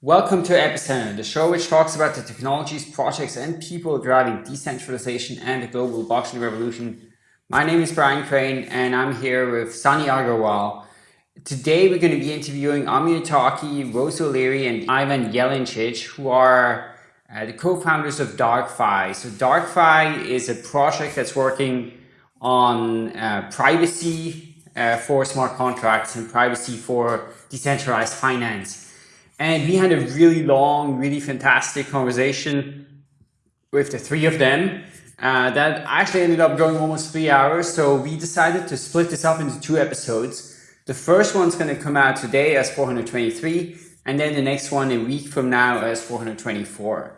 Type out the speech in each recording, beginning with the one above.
Welcome to Epicenter, the show which talks about the technologies, projects, and people driving decentralization and the global blockchain revolution. My name is Brian Crain, and I'm here with Sunny Aggarwal. Today, we're going to be interviewing Amir Taaki, Rose O'Leary, and Ivan Jelencic, who are uh, the co-founders of DarkFi. So DarkFi is a project that's working on uh, privacy uh, for smart contracts and privacy for decentralized finance. And we had a really long, really fantastic conversation with the three of them uh, that actually ended up going almost three hours. So we decided to split this up into two episodes. The first one's going to come out today as 423, and then the next one a week from now as 424.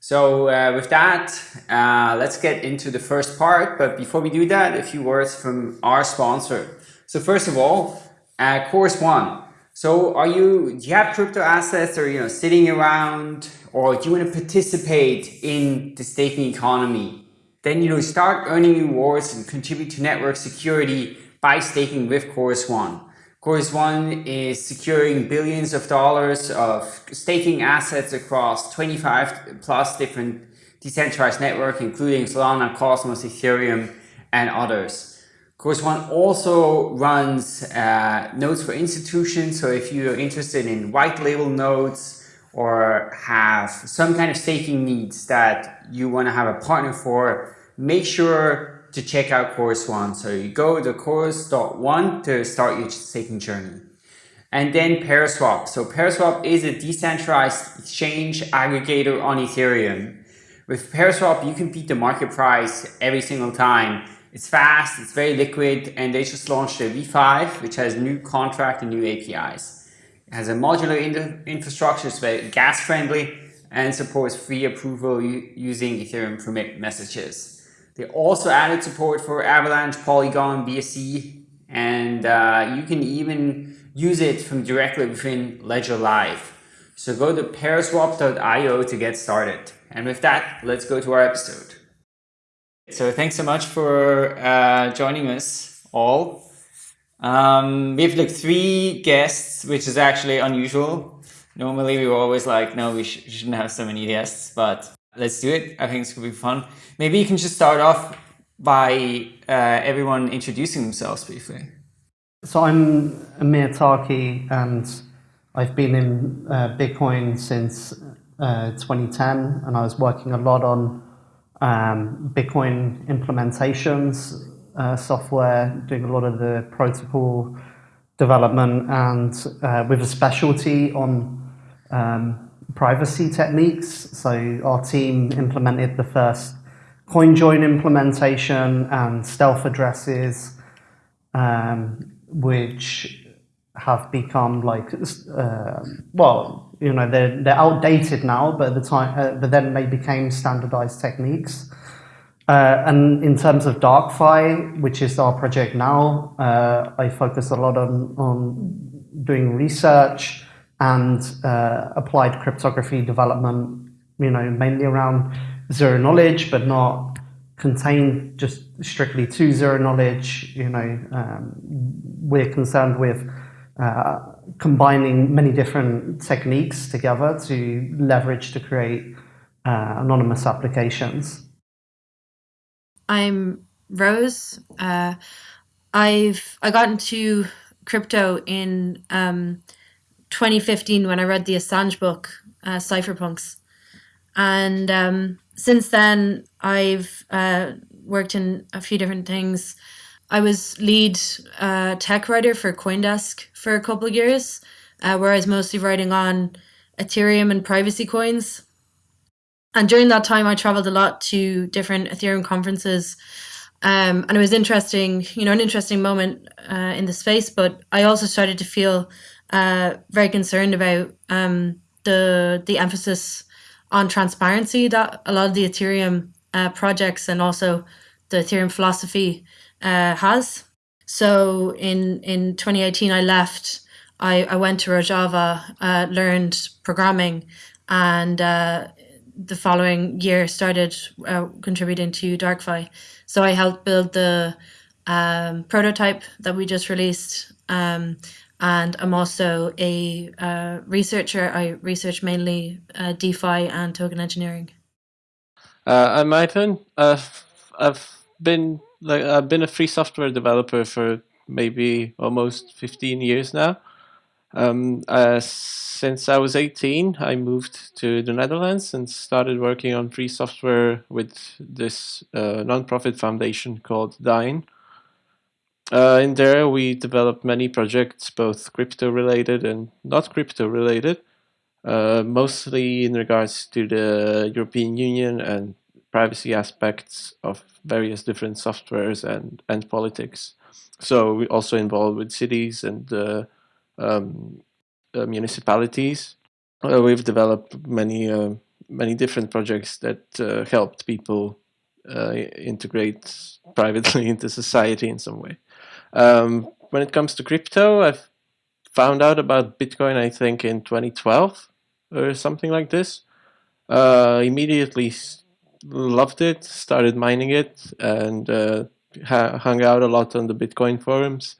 So uh, with that, uh, let's get into the first part. But before we do that, a few words from our sponsor. So first of all, uh, One. So are you, do you have crypto assets or, you know, sitting around or do you want to participate in the staking economy? Then, you know, start earning rewards and contribute to network security by staking with Chorus One. Chorus One is securing billions of dollars of staking assets across 25 plus different decentralized networks, including Solana, Cosmos, Ethereum, and others. Chorus One also runs uh, nodes for institutions. So if you're interested in white label nodes or have some kind of staking needs that you want to have a partner for, make sure to check out Chorus One. So you go to chorus.one to start your staking journey. And then Paraswap. So Paraswap is a decentralized exchange aggregator on Ethereum. With Paraswap, you can beat the market price every single time it's fast, it's very liquid, and they just launched a V5, which has new contract and new APIs. It has a modular in infrastructure, it's very gas friendly, and supports free approval using Ethereum permit messages. They also added support for Avalanche, Polygon, BSC, and uh, you can even use it from directly within Ledger Live. So go to paraswap.io to get started. And with that, let's go to our episode. So thanks so much for uh, joining us all. Um, we have like three guests, which is actually unusual. Normally we were always like, no, we sh shouldn't have so many guests, but let's do it. I think it's gonna be fun. Maybe you can just start off by uh, everyone introducing themselves briefly. So I'm Amir Taaki and I've been in uh, Bitcoin since uh, 2010 and I was working a lot on um, Bitcoin implementations, uh, software, doing a lot of the protocol development and uh, with a specialty on um, privacy techniques. So our team implemented the first CoinJoin implementation and stealth addresses, um, which have become like, uh, well, you know, they're, they're outdated now, but at the time, uh, but then they became standardized techniques. Uh, and in terms of DarkFi, which is our project now, uh, I focus a lot on, on doing research and uh, applied cryptography development, you know, mainly around zero knowledge, but not contained just strictly to zero knowledge. You know, um, we're concerned with uh, combining many different techniques together to leverage to create uh, anonymous applications. I'm Rose. Uh, I've I got into crypto in um, 2015 when I read the Assange book, uh, Cypherpunks, and um, since then I've uh, worked in a few different things. I was lead uh, tech writer for CoinDesk for a couple of years, uh, where I was mostly writing on Ethereum and privacy coins. And during that time, I traveled a lot to different Ethereum conferences. Um, and it was interesting, you know, an interesting moment uh, in the space. But I also started to feel uh, very concerned about um, the the emphasis on transparency that a lot of the Ethereum uh, projects and also the Ethereum philosophy uh, has. So in in 2018, I left. I, I went to Rojava, uh, learned programming, and uh, the following year started uh, contributing to DarkFi. So I helped build the um, prototype that we just released, um, and I'm also a uh, researcher. I research mainly uh, DeFi and token engineering. Uh, I'm Ivan. I've been like I've been a free software developer for maybe almost 15 years now. Um, uh, since I was 18, I moved to the Netherlands and started working on free software with this uh, nonprofit foundation called Dyne. Uh, in there, we developed many projects, both crypto related and not crypto related, uh, mostly in regards to the European Union and privacy aspects of various different softwares and, and politics. So we also involved with cities and uh, um, uh, municipalities. Uh, we've developed many uh, many different projects that uh, helped people integrate privately into society in some way. Um, when it comes to crypto, I've found out about Bitcoin, I think, in 2012 or something like this. Uh, immediately loved it, started mining it, and uh, hung out a lot on the Bitcoin forums.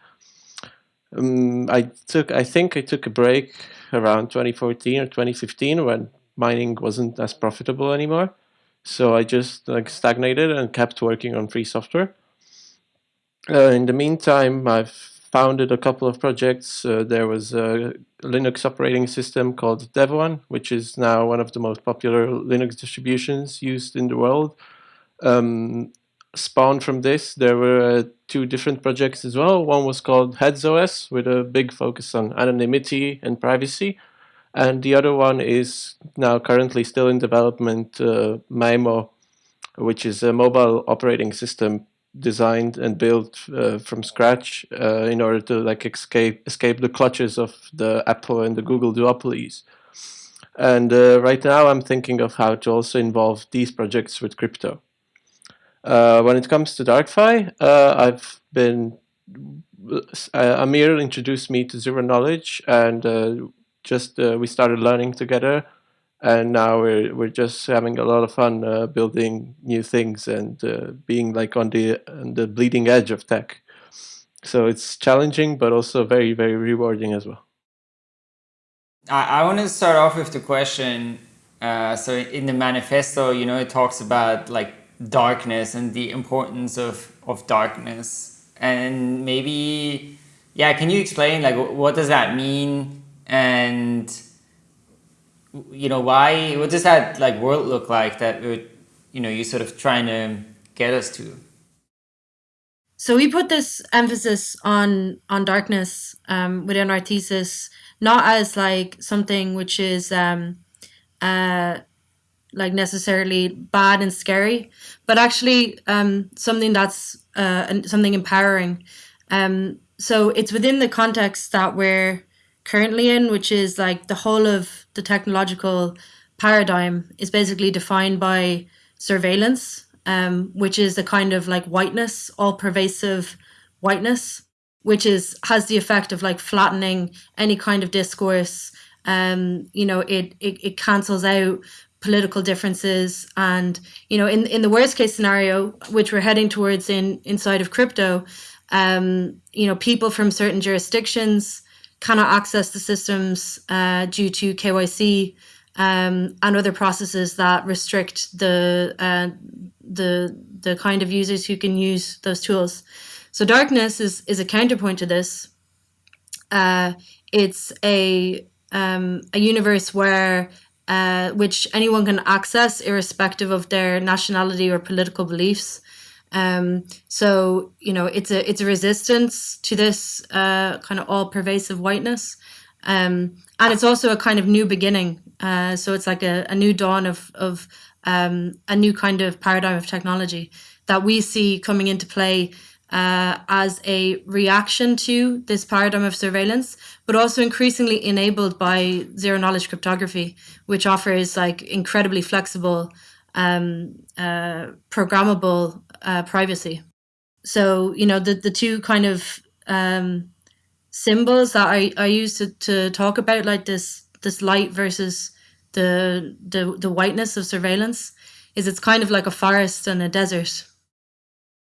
Um, I took, I think I took a break around 2014 or 2015 when mining wasn't as profitable anymore. So I just like stagnated and kept working on free software. Uh, in the meantime, I've founded a couple of projects. Uh, there was a Linux operating system called Devuan, which is now one of the most popular Linux distributions used in the world. Um, spawned from this, there were uh, two different projects as well. One was called HeadsOS, with a big focus on anonymity and privacy. And the other one is now currently still in development, uh, Maemo, which is a mobile operating system designed and built uh, from scratch uh, in order to like escape escape the clutches of the Apple and the Google duopolies. And uh, right now I'm thinking of how to also involve these projects with crypto. Uh, when it comes to DarkFi, uh, I've been uh, Amir introduced me to Zero Knowledge and just we started learning together and now we're we're just having a lot of fun uh, building new things and uh, being like on the on the bleeding edge of tech. So it's challenging, but also very very rewarding as well. I, I want to start off with the question. Uh, so in the manifesto, you know, it talks about like darkness and the importance of of darkness, and maybe, yeah, can you explain like what does that mean and you know, why, what does that like world look like that would, you know, you sort of trying to get us to? So we put this emphasis on on darkness um, within our thesis, not as like something which is um, uh, like necessarily bad and scary, but actually um, something that's uh, something empowering. Um, so it's within the context that we're currently in, which is like the whole of the technological paradigm is basically defined by surveillance, um, which is a kind of like whiteness, all pervasive whiteness, which is has the effect of like flattening any kind of discourse. Um, you know, it, it it cancels out political differences and you know in in the worst case scenario which we're heading towards in inside of crypto um you know people from certain jurisdictions cannot access the systems uh, due to KYC um, and other processes that restrict the uh, the the kind of users who can use those tools. So darkness is is a counterpoint to this. Uh, it's a um, a universe where uh, which anyone can access irrespective of their nationality or political beliefs. Um, so you know, it's a it's a resistance to this uh, kind of all pervasive whiteness, um, and it's also a kind of new beginning. Uh, so it's like a, a new dawn of of um, a new kind of paradigm of technology that we see coming into play uh, as a reaction to this paradigm of surveillance, but also increasingly enabled by zero knowledge cryptography, which offers like incredibly flexible, um, uh, programmable uh, privacy. So you know the the two kind of um, symbols that I, I use to, to talk about like this this light versus the the the whiteness of surveillance is it's kind of like a forest and a desert.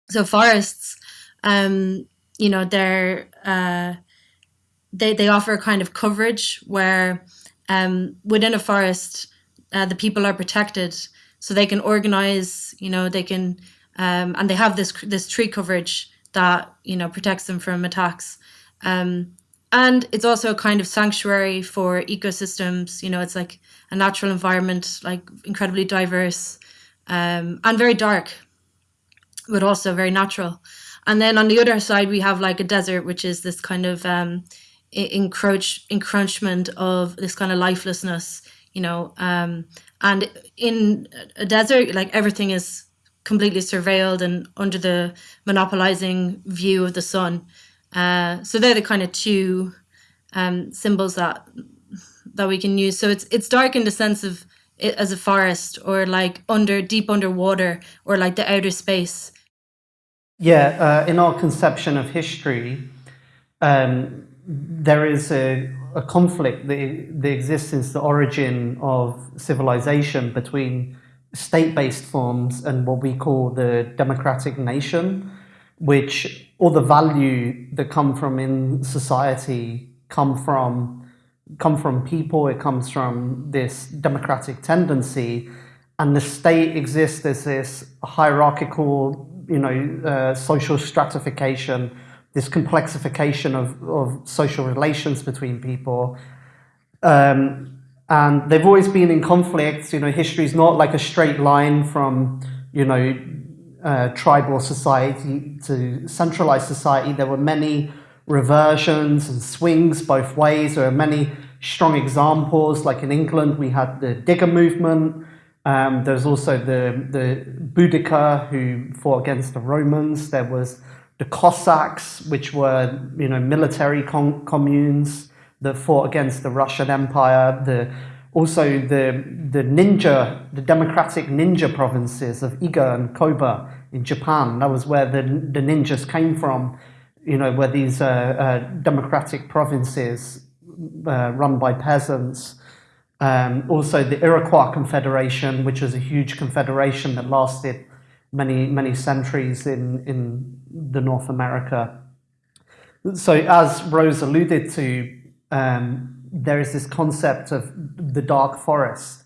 So forests, um, you know, they're uh, they, they offer a kind of coverage where um, within a forest, uh, the people are protected, so they can organize. You know, they can um, and they have this this tree coverage that you know protects them from attacks. Um, and it's also a kind of sanctuary for ecosystems. You know, it's like a natural environment, like incredibly diverse um, and very dark, but also very natural. And then on the other side, we have like a desert, which is this kind of um, encroach encroachment of this kind of lifelessness, you know. Um, and in a desert, like everything is completely surveilled and under the monopolizing view of the sun. Uh, so they're the kind of two um, symbols that that we can use. So it's it's dark in the sense of it as a forest or like under deep underwater or like the outer space. Yeah, uh, in our conception of history, um, there is a, a conflict that, that exists since the origin of civilization between state-based forms and what we call the democratic nation, which all the value that come from in society come from come from people, it comes from this democratic tendency, and the state exists as this hierarchical, you know, uh, social stratification this complexification of, of social relations between people. Um, and they've always been in conflict. You know, history is not like a straight line from, you know, uh, tribal society to centralized society. There were many reversions and swings both ways. There are many strong examples. Like in England, we had the Digger movement. Um, there's also the, the Boudica who fought against the Romans. There was the Cossacks, which were you know military communes that fought against the Russian Empire. The also the the ninja, the democratic ninja provinces of Iga and Koga in Japan. That was where the the ninjas came from. You know, where these uh, uh, democratic provinces uh, run by peasants. Um, also, the Iroquois Confederation, which was a huge confederation that lasted many many centuries in in the North America. So as Rose alluded to, um, there is this concept of the dark forest,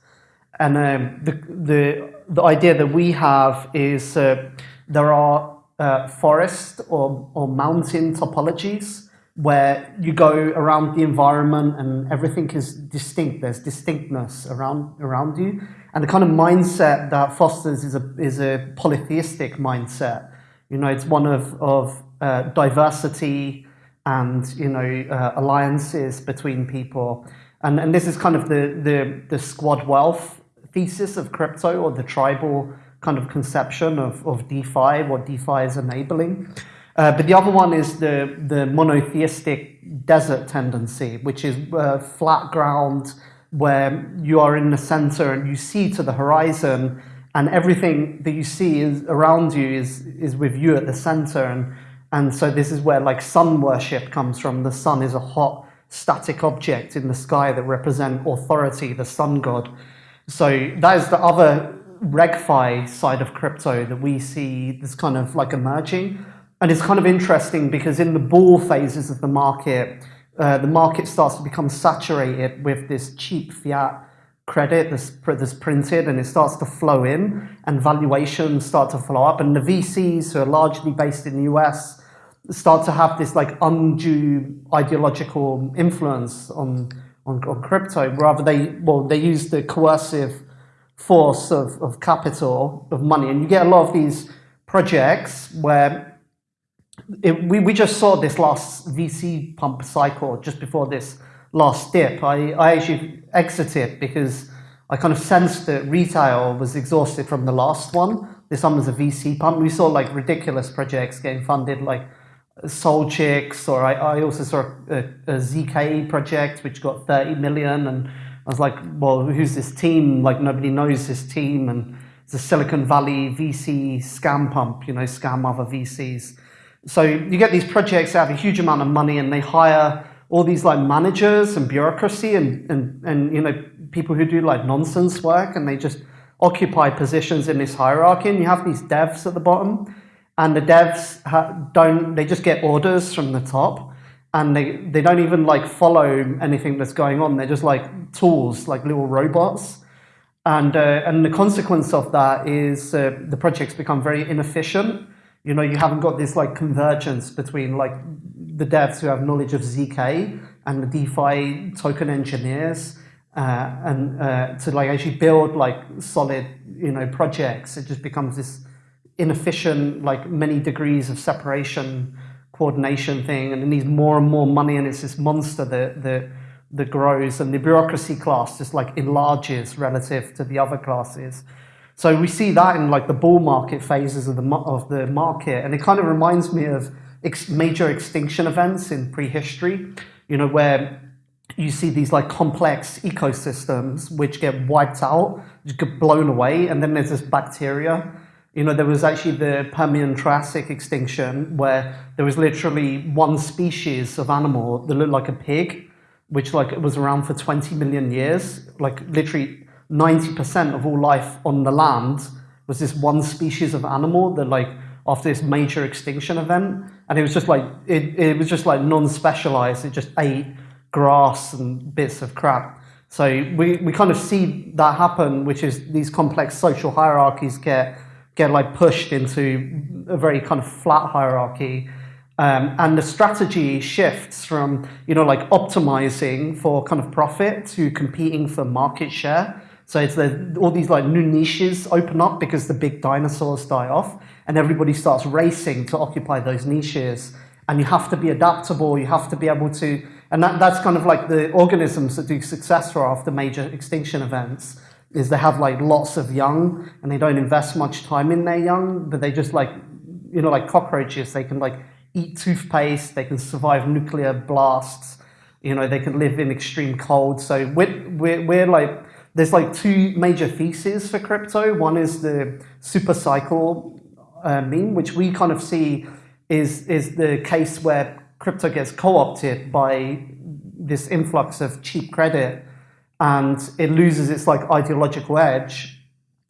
and um, the the the idea that we have is uh, there are uh, forest or or mountain topologies where you go around the environment and everything is distinct. There's distinctness around around you, and the kind of mindset that fosters is a is a polytheistic mindset. You know, it's one of of uh, diversity and you know uh, alliances between people, and and this is kind of the the the squad wealth thesis of crypto or the tribal kind of conception of of DeFi, what DeFi is enabling. Uh, but the other one is the, the monotheistic desert tendency, which is uh, flat ground where you are in the center and you see to the horizon and everything that you see is around you is, is with you at the center. And, and so this is where like sun worship comes from. The sun is a hot static object in the sky that represent authority, the sun god. So that is the other regfi side of crypto that we see this kind of like emerging. And it's kind of interesting because in the bull phases of the market, uh, the market starts to become saturated with this cheap fiat credit that's, that's printed and it starts to flow in and valuations start to flow up. And the VCs who are largely based in the US start to have this like undue ideological influence on, on, on crypto. Rather they, well, they use the coercive force of, of capital, of money. And you get a lot of these projects where it, we, we just saw this last VC pump cycle just before this last dip. I, I actually exited because I kind of sensed that retail was exhausted from the last one. This one was a VC pump. We saw like ridiculous projects getting funded like uh, Soul SolChicks or I, I also saw a, a ZK project which got 30 million and I was like, well, who's this team? Like nobody knows this team and it's a Silicon Valley VC scam pump, you know, scam other VCs. So you get these projects that have a huge amount of money and they hire all these like managers and bureaucracy and, and, and you know people who do like nonsense work and they just occupy positions in this hierarchy and you have these devs at the bottom and the devs don't they just get orders from the top and they, they don't even like follow anything that's going on. They're just like tools, like little robots. And, uh, and the consequence of that is uh, the projects become very inefficient. You know, you haven't got this like convergence between like the devs who have knowledge of ZK and the DeFi token engineers uh, and uh, to like actually build like solid, you know, projects. It just becomes this inefficient, like many degrees of separation coordination thing, and it needs more and more money, and it's this monster that that that grows, and the bureaucracy class just like enlarges relative to the other classes. So we see that in like the bull market phases of the of the market, and it kind of reminds me of ex major extinction events in prehistory. You know where you see these like complex ecosystems which get wiped out, get blown away, and then there's this bacteria you know, there was actually the Permian Triassic extinction where there was literally one species of animal that looked like a pig, which like was around for 20 million years. Like literally 90% of all life on the land was this one species of animal that like after this major extinction event. And it was just like, it, it was just like non-specialized. It just ate grass and bits of crap. So we, we kind of see that happen, which is these complex social hierarchies get get like pushed into a very kind of flat hierarchy. Um, and the strategy shifts from, you know, like optimizing for kind of profit to competing for market share. So it's the, all these like new niches open up because the big dinosaurs die off and everybody starts racing to occupy those niches. And you have to be adaptable, you have to be able to, and that, that's kind of like the organisms that do successful after major extinction events is they have like lots of young and they don't invest much time in their young, but they just like, you know, like cockroaches, they can like eat toothpaste, they can survive nuclear blasts, you know, they can live in extreme cold. So we're, we're, we're like, there's like two major theses for crypto. One is the super cycle uh, meme, which we kind of see is, is the case where crypto gets co-opted by this influx of cheap credit and it loses its like ideological edge.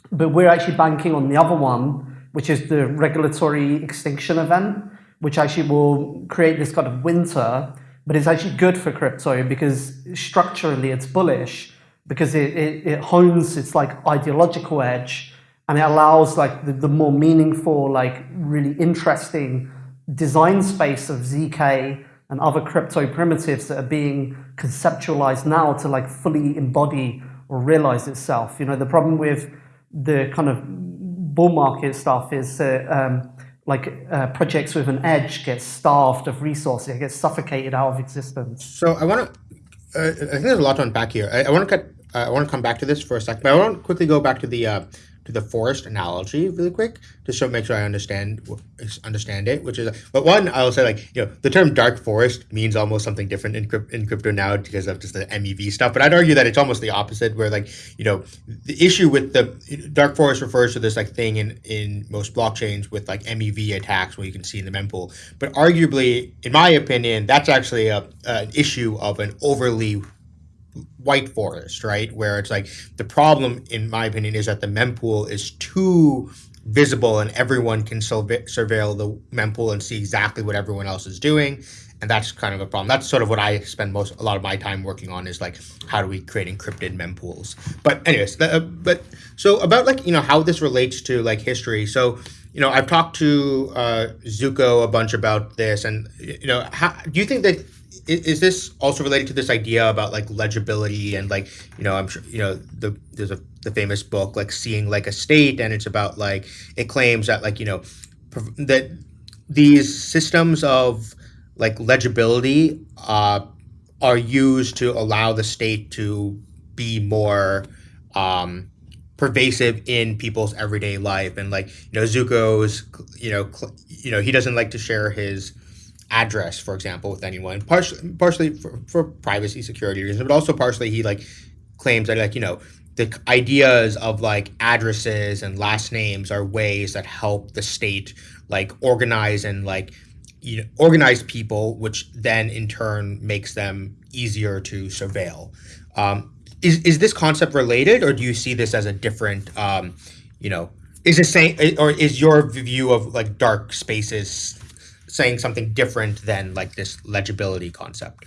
But we're actually banking on the other one, which is the regulatory extinction event, which actually will create this kind of winter, but it's actually good for crypto because structurally it's bullish because it, it, it hones its like ideological edge and it allows like the, the more meaningful, like really interesting design space of ZK and other crypto primitives that are being conceptualized now to like fully embody or realize itself. You know, the problem with the kind of bull market stuff is uh, um, like uh, projects with an edge get starved of resources, it gets suffocated out of existence. So I want to, uh, I think there's a lot to unpack here. I, I want to cut, I want to come back to this for a second, but I want to quickly go back to the uh, to the forest analogy really quick, just to make sure I understand understand it. Which is, but one, I'll say like you know the term dark forest means almost something different in, in crypto now because of just the MEV stuff. But I'd argue that it's almost the opposite, where like you know the issue with the dark forest refers to this like thing in in most blockchains with like MEV attacks, where you can see in the mempool. But arguably, in my opinion, that's actually a an issue of an overly white forest, right? Where it's like the problem, in my opinion, is that the mempool is too visible and everyone can surveil the mempool and see exactly what everyone else is doing. And that's kind of a problem. That's sort of what I spend most a lot of my time working on is like how do we create encrypted mempools. But anyways, uh, but so about like you know how this relates to like history. So you know I've talked to uh, Zooko a bunch about this, and you know how do you think that is this also related to this idea about like legibility and like you know i'm sure you know the there's a the famous book like seeing like a state and it's about like it claims that like you know that these systems of like legibility uh, are used to allow the state to be more um, pervasive in people's everyday life. And like you know Zooko's you know you know he doesn't like to share his address, for example, with anyone, partially, partially for, for privacy security reasons, but also partially he like claims that like, you know, the ideas of like addresses and last names are ways that help the state like organize and like you know organize people which then in turn makes them easier to surveil. Um, is, is this concept related or do you see this as a different um, you know is the same or is your view of like dark spaces saying something different than like this legibility concept.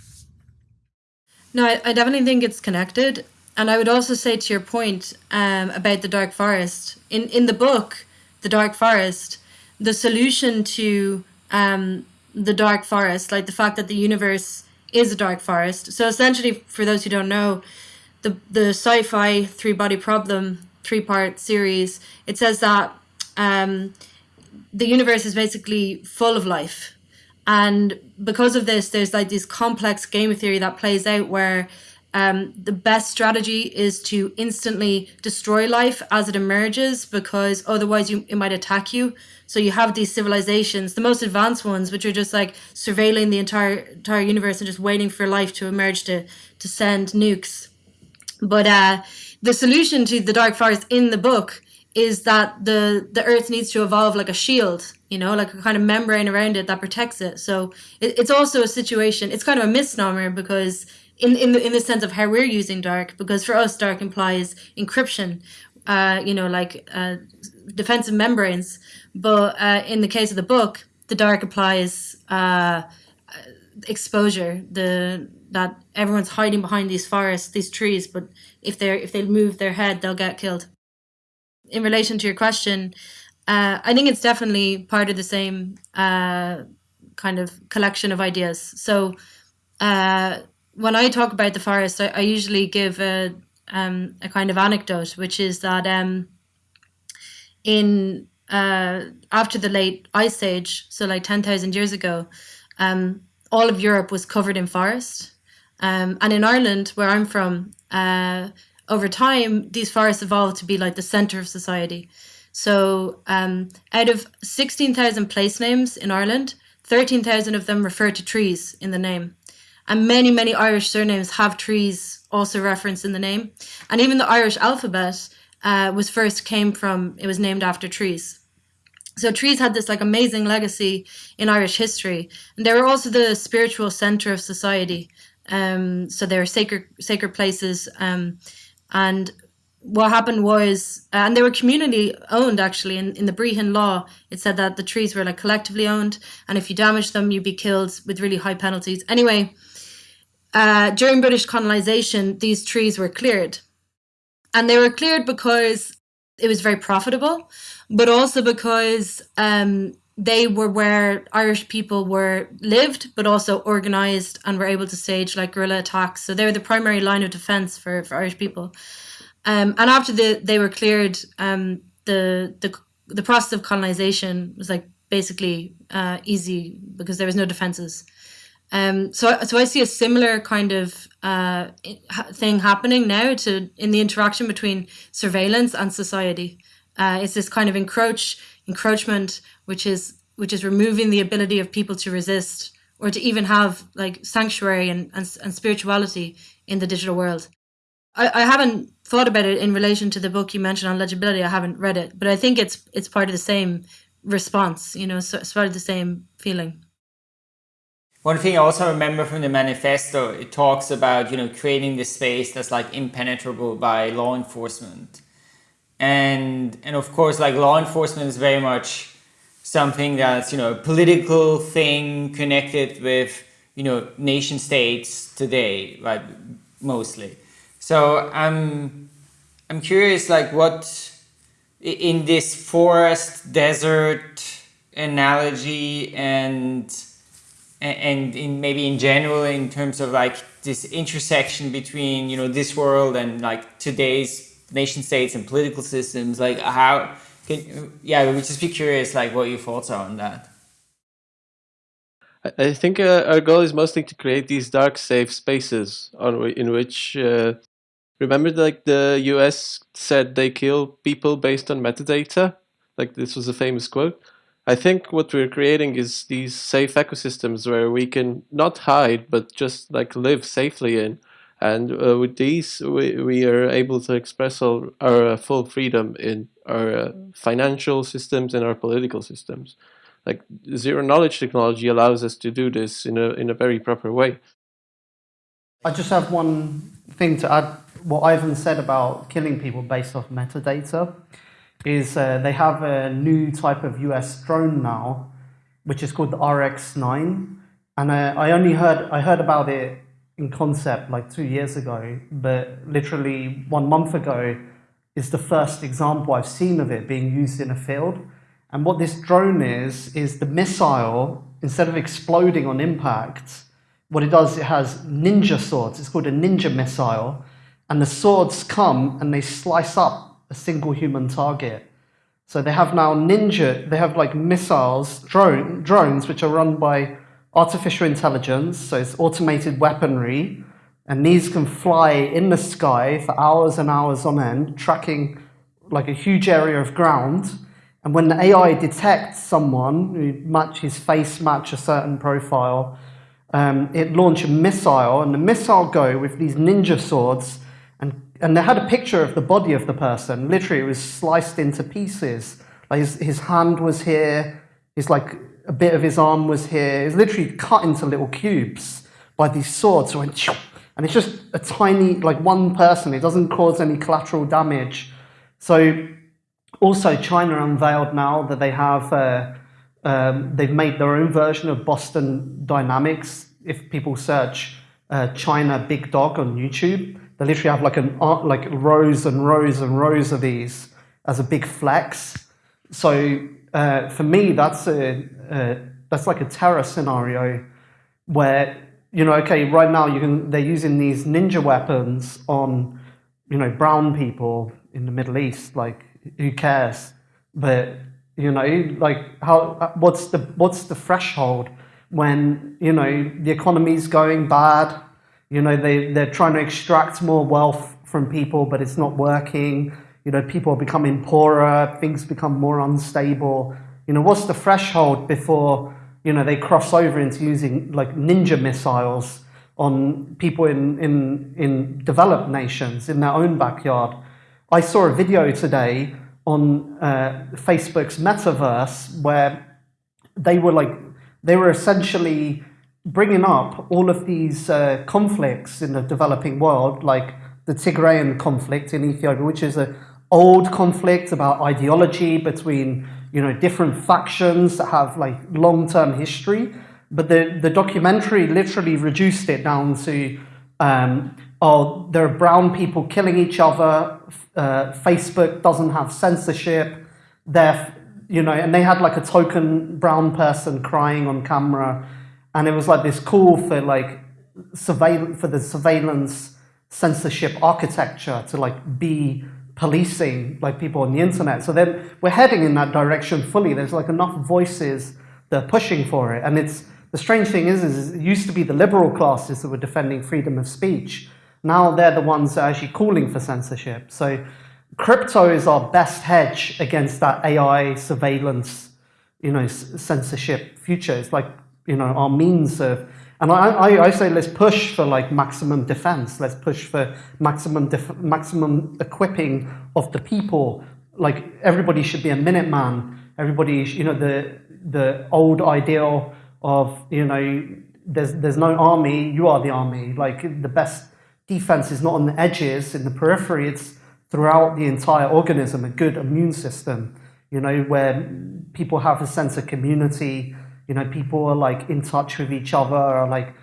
No, I, I definitely think it's connected. And I would also say to your point um, about the dark forest in in the book, the dark forest, the solution to um, the dark forest, like the fact that the universe is a dark forest. So essentially, for those who don't know, the the sci-fi three body problem three part series, it says that um, the universe is basically full of life. And because of this, there's like this complex game theory that plays out where um, the best strategy is to instantly destroy life as it emerges because otherwise you, it might attack you. So you have these civilizations, the most advanced ones, which are just like surveilling the entire entire universe and just waiting for life to emerge to to send nukes. But uh, the solution to the dark forest in the book is that the the earth needs to evolve like a shield you know like a kind of membrane around it that protects it. So it, it's also a situation it's kind of a misnomer because in in the, in the sense of how we're using dark because for us dark implies encryption uh you know like uh defensive membranes. But uh in the case of the book the dark applies uh exposure the that everyone's hiding behind these forests these trees but if they're if they move their head they'll get killed in relation to your question uh, i think it's definitely part of the same uh, kind of collection of ideas. So uh, when i talk about the forest i, I usually give a, um, a kind of anecdote which is that um, in uh, after the late ice age so like 10000 years ago um, all of europe was covered in forest. Um, and in Ireland, where I'm from, uh, over time, these forests evolved to be like the center of society. So um, out of 16,000 place names in Ireland, 13,000 of them refer to trees in the name. And many, many Irish surnames have trees also referenced in the name. And even the Irish alphabet uh, was first came from, it was named after trees. So trees had this like amazing legacy in Irish history. And they were also the spiritual center of society. Um, so they're sacred sacred places. Um, and what happened was, uh, and they were community owned actually. In, in the Brehon law, it said that the trees were like collectively owned, and if you damaged them, you'd be killed with really high penalties. Anyway, uh, during British colonization, these trees were cleared, and they were cleared because it was very profitable, but also because um, they were where Irish people were lived, but also organized and were able to stage like guerrilla attacks. So they were the primary line of defense for, for Irish people. Um, and after the, they were cleared, um, the, the the process of colonization was like basically uh, easy because there was no defenses. Um, so so I see a similar kind of uh, thing happening now to in the interaction between surveillance and society. Uh, it's this kind of encroach encroachment which is which is removing the ability of people to resist or to even have like sanctuary and, and, and spirituality in the digital world. I, I haven't thought about it in relation to the book you mentioned on legibility. I haven't read it, but I think it's it's part of the same response. You know, so it's part of the same feeling. One thing I also remember from the manifesto, it talks about you know creating this space that's like impenetrable by law enforcement, and and of course like law enforcement is very much something that's you know a political thing connected with you know nation states today right mostly. So i'm i'm curious like what in this forest desert analogy and and in maybe in general in terms of like this intersection between you know this world and like today's nation states and political systems like how can, yeah, we just be curious, like what your thoughts are on that. I think uh, our goal is mostly to create these dark, safe spaces on in which. Uh, remember, like the U.S. said they kill people based on metadata. Like this was a famous quote. I think what we're creating is these safe ecosystems where we can not hide, but just like live safely in. And uh, with these, we, we are able to express our, our full freedom in our uh, financial systems and our political systems. Like zero knowledge technology allows us to do this in a in a very proper way. I just have one thing to add. What Ivan said about killing people based off metadata is uh, they have a new type of US drone now, which is called the RX9, and uh, I only heard I heard about it in concept like two years ago, but literally one month ago is the first example I've seen of it being used in a field. And what this drone is, is the missile, instead of exploding on impact, what it does, it has ninja swords. It's called a ninja missile. And the swords come and they slice up a single human target. So they have now ninja, they have like missiles, drone, drones, which are run by artificial intelligence. So it's automated weaponry. And these can fly in the sky for hours and hours on end, tracking like a huge area of ground. And when the AI detects someone, who match his face match a certain profile, um, it launch a missile, and the missile go with these ninja swords, and, and they had a picture of the body of the person. Literally, it was sliced into pieces. Like his, his hand was here, his like a bit of his arm was here. It was literally cut into little cubes by these swords. So went, and it's just a tiny, like one person. It doesn't cause any collateral damage. So also China unveiled now that they have, uh, um, they've made their own version of Boston Dynamics. If people search uh, China Big Dog on YouTube, they literally have like an like rows and rows and rows of these as a big flex. So uh, for me, that's a, that's like a terror scenario where you know, okay, right now you can they're using these ninja weapons on you know brown people in the Middle East. Like, who cares? But you know, like how what's the what's the threshold when you know the economy's going bad? You know, they they're trying to extract more wealth from people, but it's not working. You know, people are becoming poorer. Things become more unstable. You know, what's the threshold before you know, they cross over into using like ninja missiles on people in, in, in developed nations in their own backyard. I saw a video today on uh, Facebook's metaverse where they were like, they were essentially bringing up all of these uh, conflicts in the developing world, like the Tigrayan conflict in Ethiopia, which is an old conflicts about ideology between you know, different factions that have like long-term history. But the, the documentary literally reduced it down to, um, oh, there are brown people killing each other. Uh, Facebook doesn't have censorship. They're, you know, and they had like a token brown person crying on camera. And it was like this call for like surveillance, for the surveillance censorship architecture to like be policing like people on the internet. So then we're heading in that direction fully. There's like enough voices that are pushing for it. And it's the strange thing is, is it used to be the liberal classes that were defending freedom of speech. Now they're the ones that are actually calling for censorship. So crypto is our best hedge against that AI surveillance, you know, censorship future. It's like, you know, our means of and I, I, I, say let's push for like maximum defense. Let's push for maximum maximum equipping of the people. Like everybody should be a Minuteman. Everybody, you know, the the old ideal of you know, there's there's no army. You are the army. Like the best defense is not on the edges, in the periphery. It's throughout the entire organism. A good immune system. You know, where people have a sense of community you know, people are like in touch with each other, or like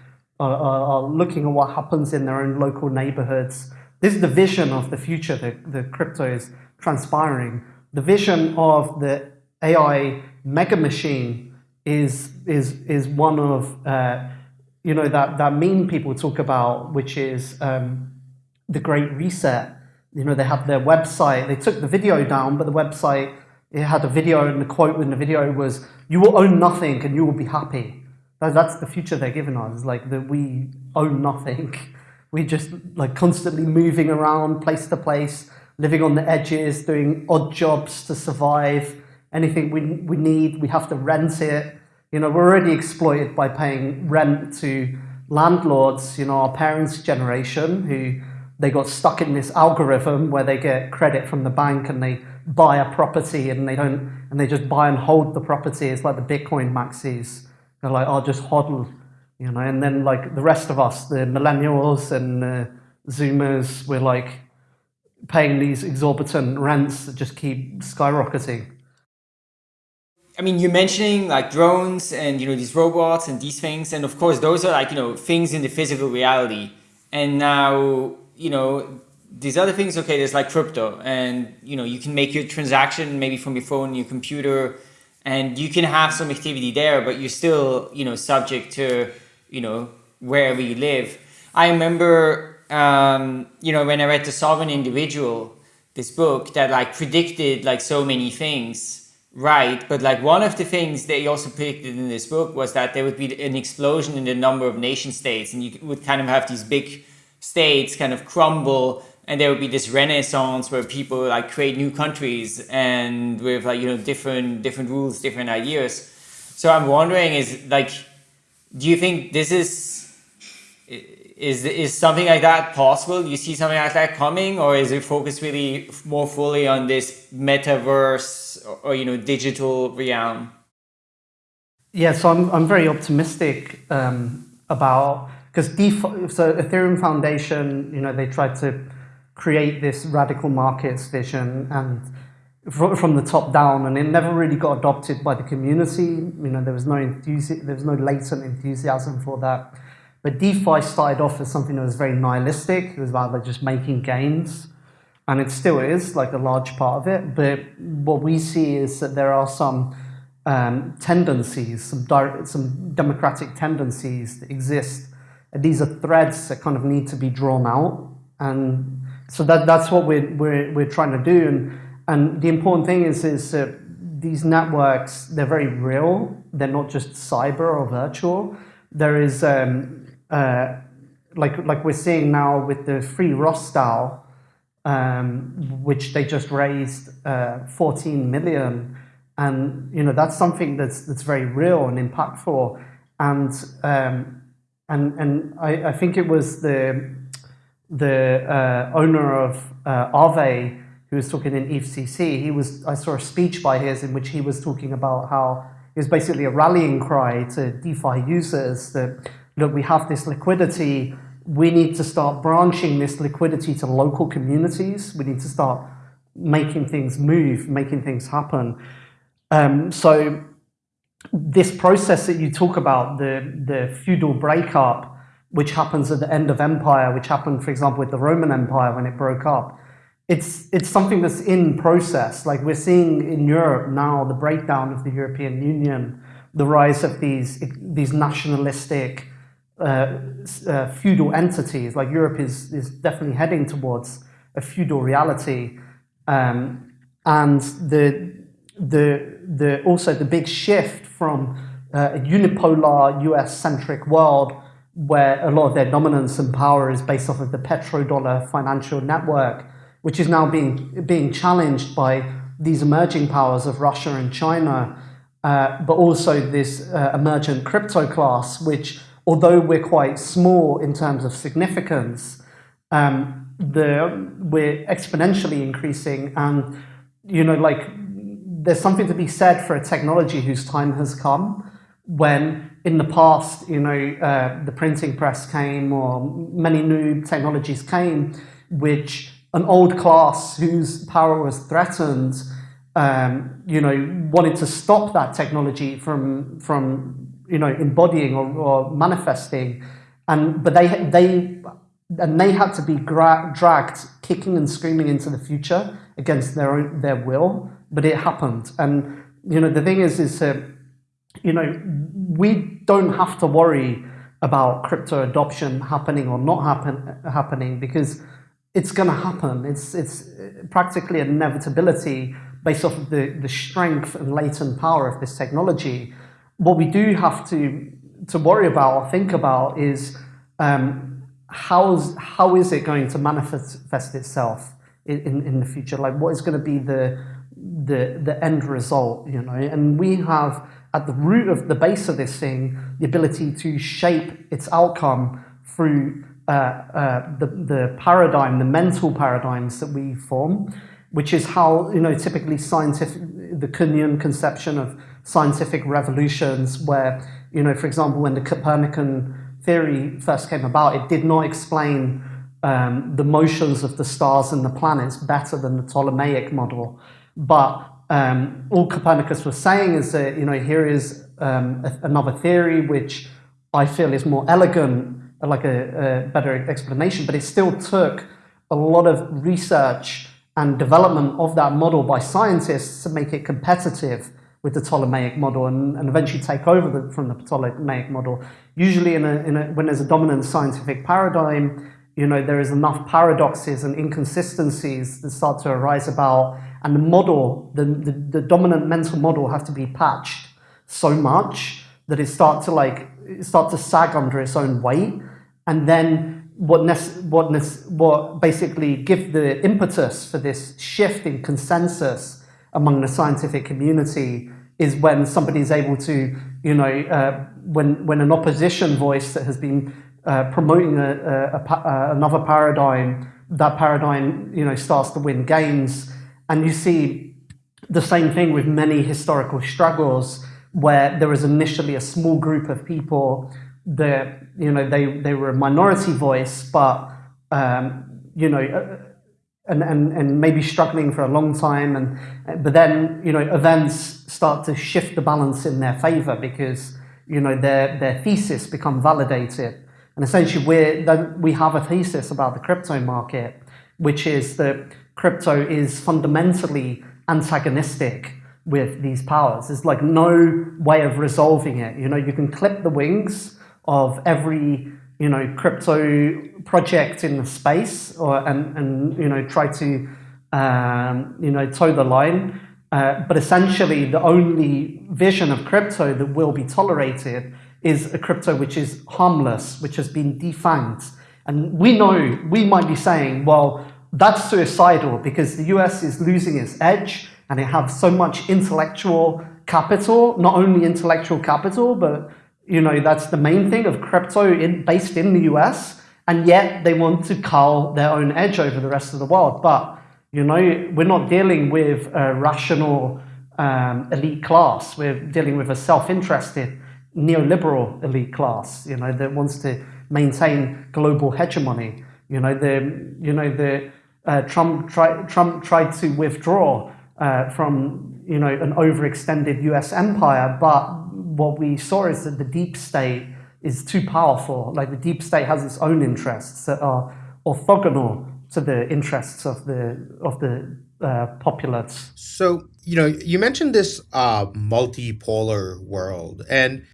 are, are, looking at what happens in their own local neighborhoods. This is the vision of the future that the crypto is transpiring. The vision of the AI mega machine is is is one of uh, you know that that meme people talk about, which is um, the Great Reset. You know, they have their website. They took the video down, but the website it had a video, and the quote in the video was, "You will own nothing, and you will be happy." That's the future they're giving us. Like that, we own nothing. We're just like constantly moving around, place to place, living on the edges, doing odd jobs to survive. Anything we we need, we have to rent it. You know, we're already exploited by paying rent to landlords. You know, our parents' generation who they got stuck in this algorithm where they get credit from the bank and they buy a property and they don't, and they just buy and hold the property. It's like the Bitcoin maxis. They're like, oh, just hodl, you know. And then like the rest of us, the millennials and uh, Zoomers, we're like paying these exorbitant rents that just keep skyrocketing. I mean, you're mentioning like drones and you know these robots and these things, and of course those are like you know things in the physical reality. And now you know these other things. Okay, there's like crypto, and you know you can make your transaction maybe from your phone, your computer, and you can have some activity there, but you're still you know subject to you know wherever you live. I remember um, you know when I read the Sovereign Individual, this book that like predicted like so many things Right, but like one of the things they also predicted in this book was that there would be an explosion in the number of nation states, and you would kind of have these big states kind of crumble, and there would be this renaissance where people like create new countries and with like you know different different rules, different ideas. So I'm wondering, is like, do you think this is is is something like that possible? Do you see something like that coming, or is it focused really more fully on this metaverse or, or you know digital realm? Yeah, so I'm I'm very optimistic um, about because so Ethereum Foundation, you know, they tried to create this radical markets vision and from the top down, and it never really got adopted by the community. You know, there was no enthusi- there was no latent enthusiasm for that. But DeFi started off as something that was very nihilistic. It was about like just making gains. And it still is like a large part of it. But what we see is that there are some um, tendencies, some, some democratic tendencies that exist. And these are threads that kind of need to be drawn out. And so that, that's what we're, we're, we're trying to do. And, and the important thing is, is that these networks, they're very real. They're not just cyber or virtual. There is um, uh, like like we're seeing now with the Free Ross DAO, um, which they just raised uh, 14 million, and you know that's something that's that's very real and impactful, and um, and and I, I think it was the the uh, owner of uh, Aave who was talking in EthCC. He was I saw a speech by his in which he was talking about how it was basically a rallying cry to DeFi users that look, we have this liquidity, we need to start branching this liquidity to local communities. We need to start making things move, making things happen. Um, so this process that you talk about, the, the feudal breakup, which happens at the end of empire, which happened, for example, with the Roman Empire when it broke up, it's, it's something that's in process. Like we're seeing in Europe now, the breakdown of the European Union, the rise of these, these nationalistic, uh, uh, feudal entities, like Europe is, is definitely heading towards a feudal reality. Um, and the, the, the, also the big shift from uh, a unipolar US-centric world where a lot of their dominance and power is based off of the petrodollar financial network, which is now being, being challenged by these emerging powers of Russia and China, uh, but also this uh, emergent crypto class, which although we're quite small in terms of significance, um, the, we're exponentially increasing and, you know, like there's something to be said for a technology whose time has come when in the past, you know, uh, the printing press came or many new technologies came, which an old class whose power was threatened, um, you know, wanted to stop that technology from, from you know, embodying or, or manifesting. And, but they, they, and they had to be dragged kicking and screaming into the future against their own, their will, but it happened. And, you know, the thing is, is, you know, we don't have to worry about crypto adoption happening or not happen, happening because it's going to happen. It's, it's practically an inevitability based off of the, the strength and latent power of this technology what we do have to to worry about or think about is um, how's how is it going to manifest itself in, in, in the future? Like what is going to be the the the end result? You know, and we have at the root of the base of this thing the ability to shape its outcome through uh, uh, the the paradigm, the mental paradigms that we form, which is how you know typically scientific the Kuhnian conception of scientific revolutions where, you know, for example, when the Copernican theory first came about, it did not explain um, the motions of the stars and the planets better than the Ptolemaic model. But um, all Copernicus was saying is that you know here is um, a, another theory which I feel is more elegant, like a, a better explanation, but it still took a lot of research and development of that model by scientists to make it competitive with the Ptolemaic model and, and eventually take over the, from the Ptolemaic model. Usually in in a, when there's a dominant scientific paradigm, you know, there is enough paradoxes and inconsistencies that start to arise about, and the model, the, the, the dominant mental model has to be patched so much that it starts to like, start to sag under its own weight. And then what, what, what basically give the impetus for this shift in consensus among the scientific community is when somebody is able to, you know, uh, when, when an opposition voice that has been uh, promoting a, a, a, another paradigm, that paradigm, you know, starts to win gains. And you see the same thing with many historical struggles where there was initially a small group of people that, you know, they, they were a minority voice, but, um, you know, uh, and, and, and maybe struggling for a long time. And, but then, you know, events start to shift the balance in their favor because, you know, their, their thesis become validated. And essentially, we're, we have a thesis about the crypto market, which is that crypto is fundamentally antagonistic with these powers. There's like no way of resolving it. You know, you can clip the wings of every, you know, crypto project in the space or, and, and, you know, try to, um, you know, toe the line. Uh, but essentially, the only vision of crypto that will be tolerated is a crypto which is harmless, which has been defanged. And we know, we might be saying, well, that's suicidal because the US is losing its edge and it has so much intellectual capital, not only intellectual capital, but you know, that's the main thing of crypto in, based in the US. And yet they want to cull their own edge over the rest of the world. But, you know, we're not dealing with a rational um, elite class. We're dealing with a self-interested neoliberal elite class, you know, that wants to maintain global hegemony. You know, the, you know, the, uh, Trump, try, Trump tried to withdraw uh, from, you know, an overextended US empire, but what we saw is that the deep state is too powerful. Like the deep state has its own interests that are orthogonal to the interests of the, of the uh, populace. So, you know, you mentioned this uh, multipolar world, and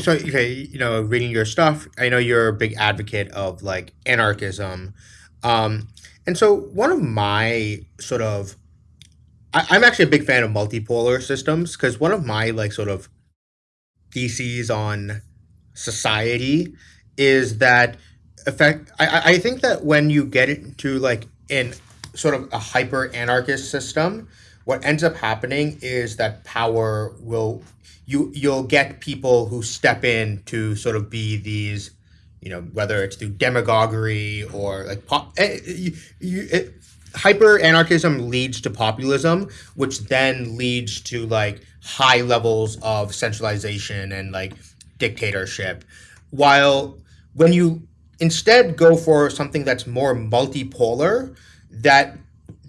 so okay, you know, reading your stuff, I know you're a big advocate of like anarchism, um, and so one of my sort of, I, am actually a big fan of multipolar systems because one of my like sort of theses on society is that effect. I I think that when you get into like in sort of a hyper anarchist system, what ends up happening is that power will you you'll get people who step in to sort of be these you know whether it's through demagoguery or like pop, eh, you, it, hyper anarchism leads to populism which then leads to like high levels of centralization and like dictatorship. While when you instead go for something that's more multipolar that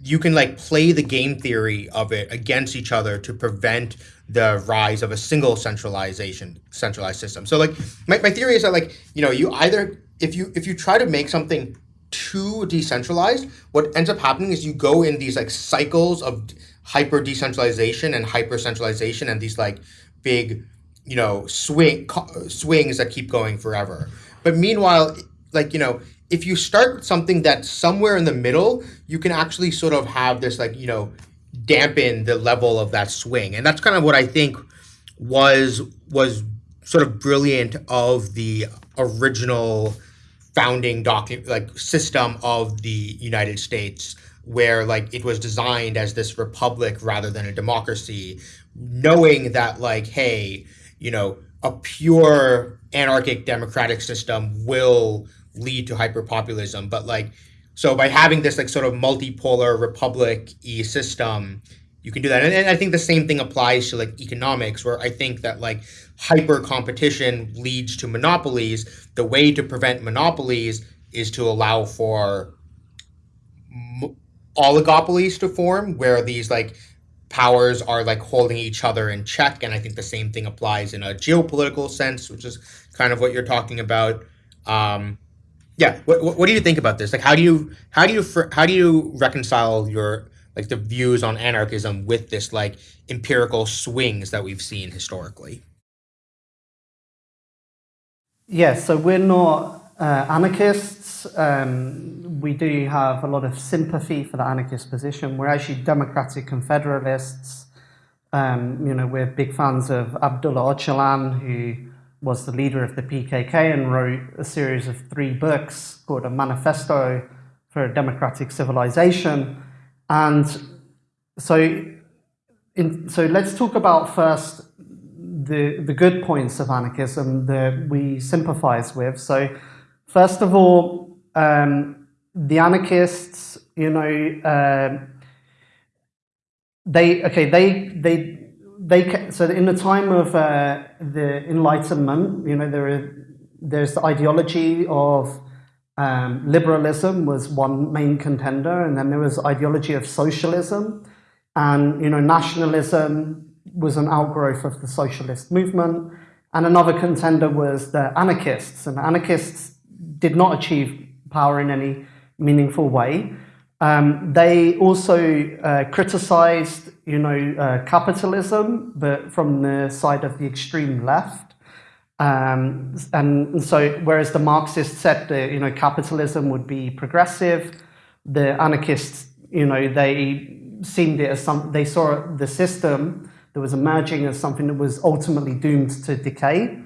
you can like play the game theory of it against each other to prevent the rise of a single centralization centralized system. So like my, my theory is that like, you know, you either if you if you try to make something too decentralized, what ends up happening is you go in these like cycles of hyper decentralization and hyper centralization and these like big, you know, swing swings that keep going forever. But meanwhile, like, you know, if you start something that's somewhere in the middle, you can actually sort of have this like, you know, dampen the level of that swing. And that's kind of what I think was was sort of brilliant of the original founding document like system of the United States where like it was designed as this republic rather than a democracy knowing that like hey you know a pure anarchic democratic system will lead to hyperpopulism but like so by having this like sort of multipolar republic e system, you can do that. And, and I think the same thing applies to like economics, where I think that like hyper competition leads to monopolies. The way to prevent monopolies is to allow for oligopolies to form, where these like powers are like holding each other in check, and I think the same thing applies in a geopolitical sense, which is kind of what you're talking about. Um, yeah, what, what, do you think about this? Like, how do you how do you how do you reconcile your like the views on anarchism with this like empirical swings that we've seen historically? Yes, so we're not uh, anarchists. Um, we do have a lot of sympathy for the anarchist position. We're actually democratic and federalists. Um, you know, we're big fans of Abdullah Öcalan, who was the leader of the PKK and wrote a series of three books called A Manifesto for a Democratic Civilization. And so, in, so let's talk about first the, the good points of anarchism that we sympathize with. So first of all, um, the anarchists, you know, uh, they, okay, they, they, they, so in the time of uh, the Enlightenment, you know, there are, there's the ideology of um, liberalism was one main contender, and then there was ideology of socialism, and you know, nationalism was an outgrowth of the socialist movement. And another contender was the anarchists. And anarchists did not achieve power in any meaningful way. Um, they also uh, criticized, you know, uh, capitalism, but from the side of the extreme left. Um, and so, whereas the Marxists said that, you know, capitalism would be progressive, the anarchists, you know, they seemed it as some, they saw the system that was emerging as something that was ultimately doomed to decay.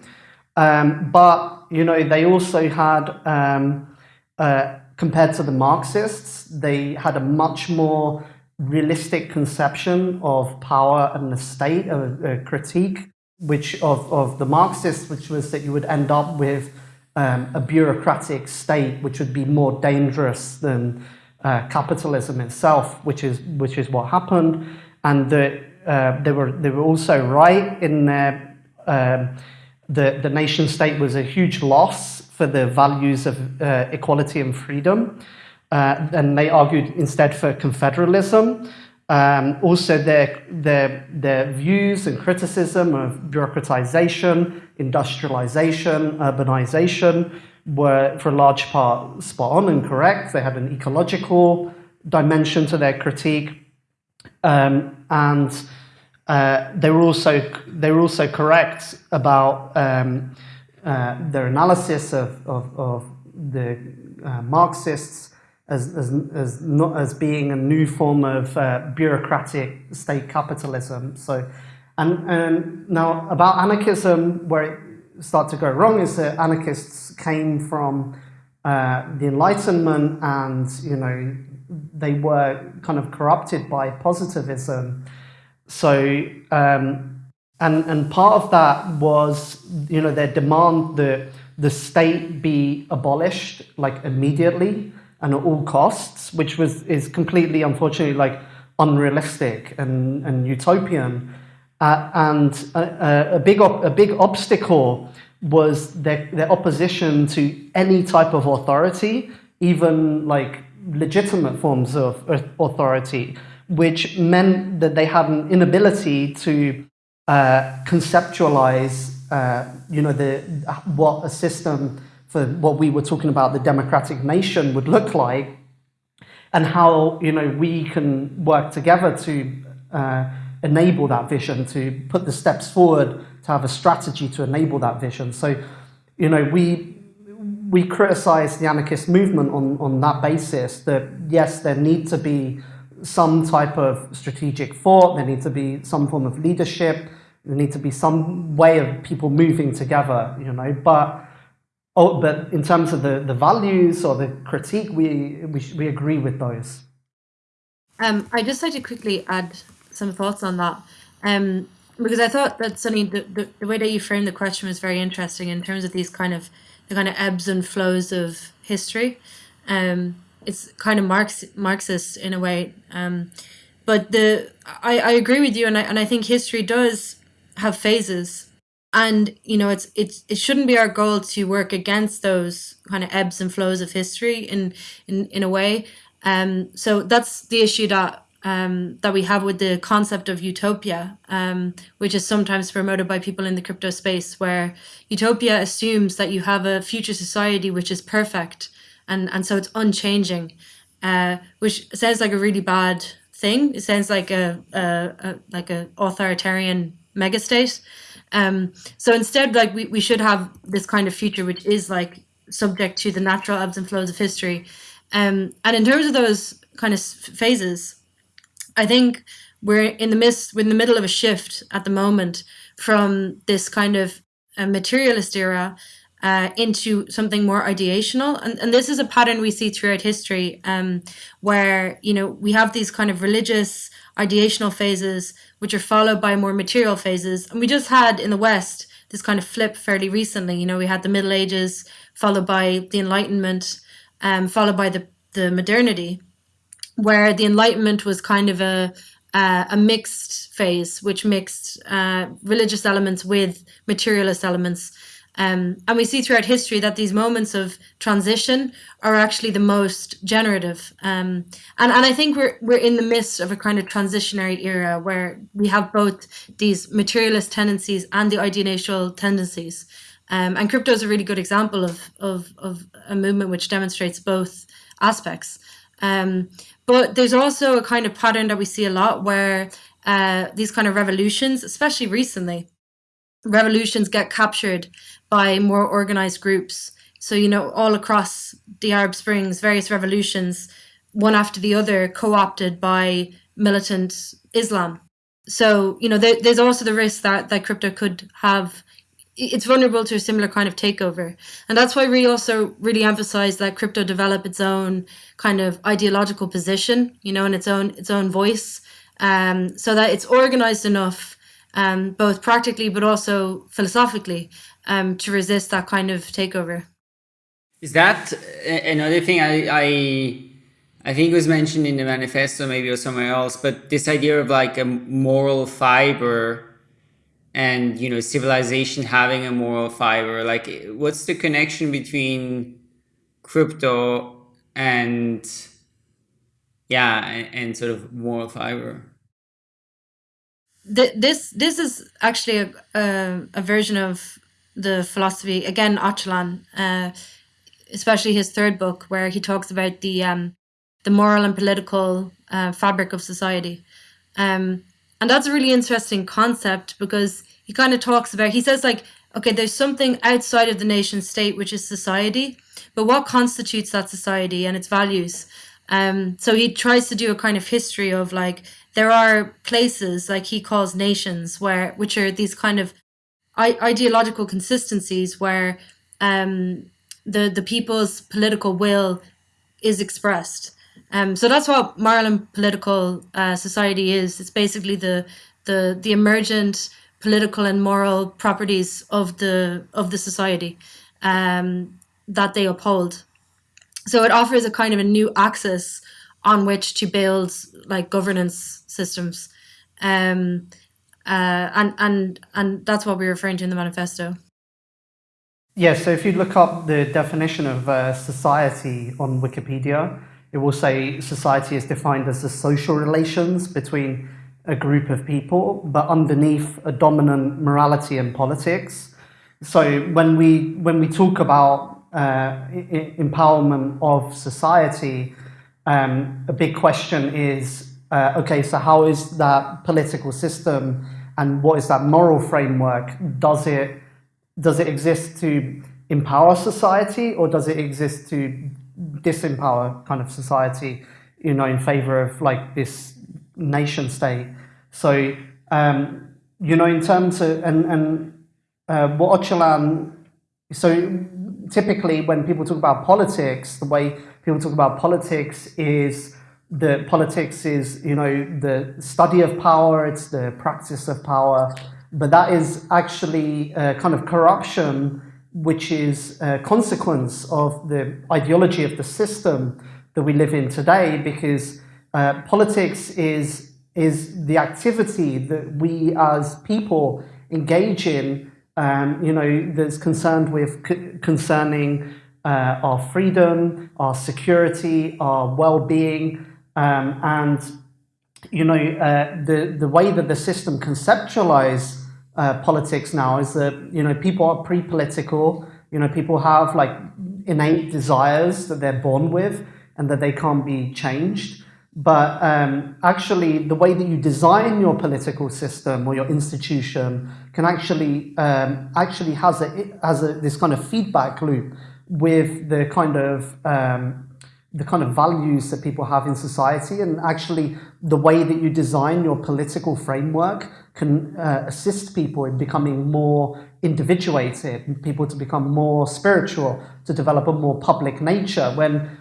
Um, but, you know, they also had, um, uh, compared to the Marxists, they had a much more realistic conception of power and the state, a, a critique which of, of the Marxists, which was that you would end up with um, a bureaucratic state which would be more dangerous than uh, capitalism itself, which is, which is what happened, and that uh, they were they were also right in their um, the the nation state was a huge loss for the values of uh, equality and freedom, uh, and they argued instead for confederalism. Um, also, their, their, their views and criticism of bureaucratization, industrialization, urbanization were, for a large part, spot on and correct. They had an ecological dimension to their critique. Um, and uh, they were also they were also correct about um, uh, their analysis of, of, of the uh, Marxists as, as, as, not, as being a new form of uh, bureaucratic state capitalism. So, and, and now about anarchism, where it started to go wrong is that anarchists came from uh, the Enlightenment and, you know, they were kind of corrupted by positivism. So, um, and, and part of that was, you know, their demand that the state be abolished like immediately and at all costs, which was is completely, unfortunately, like unrealistic and, and utopian. Uh, and a, a, big a big obstacle was their, their opposition to any type of authority, even like legitimate forms of uh, authority, which meant that they had an inability to uh, conceptualize, uh, you know, the what a system for what we were talking about, the democratic nation would look like, and how you know we can work together to uh, enable that vision, to put the steps forward, to have a strategy to enable that vision. So, you know, we we criticize the anarchist movement on, on that basis that yes, there need to be some type of strategic thought, there needs to be some form of leadership, there needs to be some way of people moving together, you know, but oh, but in terms of the, the values or the critique, we, we, we agree with those. Um, I just like to quickly add some thoughts on that. Um, because I thought that Sunny, the, the, the way that you framed the question was very interesting in terms of these kind of the kind of ebbs and flows of history. Um, it's kind of Marx Marxist in a way. Um, but the I, I agree with you, and I and I think history does have phases, and you know it's it's it shouldn't be our goal to work against those kind of ebbs and flows of history in in in a way. Um, so that's the issue that um, that we have with the concept of utopia, um, which is sometimes promoted by people in the crypto space, where utopia assumes that you have a future society which is perfect, and and so it's unchanging, uh, which sounds like a really bad thing. It sounds like a, a, a like a authoritarian megastate. Um, so instead, like we, we should have this kind of future which is like subject to the natural ebbs and flows of history. Um, and in terms of those kind of phases, I think we're in the midst, we're in the middle of a shift at the moment from this kind of materialist era uh, into something more ideational. And, and this is a pattern we see throughout history um, where, you know, we have these kind of religious ideational phases, which are followed by more material phases. And we just had in the West this kind of flip fairly recently. You know, we had the Middle Ages followed by the Enlightenment, um, followed by the, the modernity where the Enlightenment was kind of a uh, a mixed phase, which mixed uh, religious elements with materialist elements. Um, and we see throughout history that these moments of transition are actually the most generative. Um, and, and I think we're, we're in the midst of a kind of transitionary era where we have both these materialist tendencies and the ideational tendencies. Um, and crypto is a really good example of, of, of a movement which demonstrates both aspects. Um, but there's also a kind of pattern that we see a lot where uh, these kind of revolutions, especially recently, revolutions get captured by more organized groups. So, you know, all across the Arab Springs, various revolutions, one after the other, co opted by militant Islam. So, you know, there, there's also the risk that, that crypto could have it's vulnerable to a similar kind of takeover. And that's why we also really emphasize that crypto develop its own kind of ideological position, you know, and its own its own voice, um, so that it's organized enough, um, both practically but also philosophically, um, to resist that kind of takeover. Is that another thing I, I I think was mentioned in the manifesto, maybe or somewhere else, but this idea of like a moral fiber and you know civilization having a moral fiber like what's the connection between crypto and yeah and, and sort of moral fiber this this is actually a, a, a version of the philosophy again Öcalan, uh, especially his third book where he talks about the um, the moral and political uh, fabric of society um, and that's a really interesting concept because he kind of talks about, he says, like, okay, there's something outside of the nation state, which is society, but what constitutes that society and its values? Um, so he tries to do a kind of history of like, there are places like he calls nations where, which are these kind of ideological consistencies where um, the, the people's political will is expressed. Um, so that's what moral political uh, society is. It's basically the the the emergent political and moral properties of the of the society um, that they uphold. So it offers a kind of a new axis on which to build like governance systems, um, uh, and and and that's what we're referring to in the manifesto. Yeah. So if you look up the definition of uh, society on Wikipedia it will say society is defined as the social relations between a group of people, but underneath a dominant morality and politics. So when we when we talk about uh, empowerment of society, um, a big question is uh, okay. So how is that political system and what is that moral framework? Does it does it exist to empower society or does it exist to disempower kind of society, you know, in favor of like this nation state. So, um, you know, in terms of, and, and uh, what Öcalan, so typically when people talk about politics, the way people talk about politics is the politics is, you know, the study of power, it's the practice of power, but that is actually uh, kind of corruption which is a consequence of the ideology of the system that we live in today because uh, politics is is the activity that we as people engage in um, you know that's concerned with concerning uh, our freedom our security our well-being um, and you know, uh, the the way that the system conceptualize uh, politics now is that you know people are pre-political. You know, people have like innate desires that they're born with and that they can't be changed. But um, actually, the way that you design your political system or your institution can actually um, actually has a has a, this kind of feedback loop with the kind of um, the kind of values that people have in society, and actually the way that you design your political framework can uh, assist people in becoming more individuated, people to become more spiritual, to develop a more public nature. When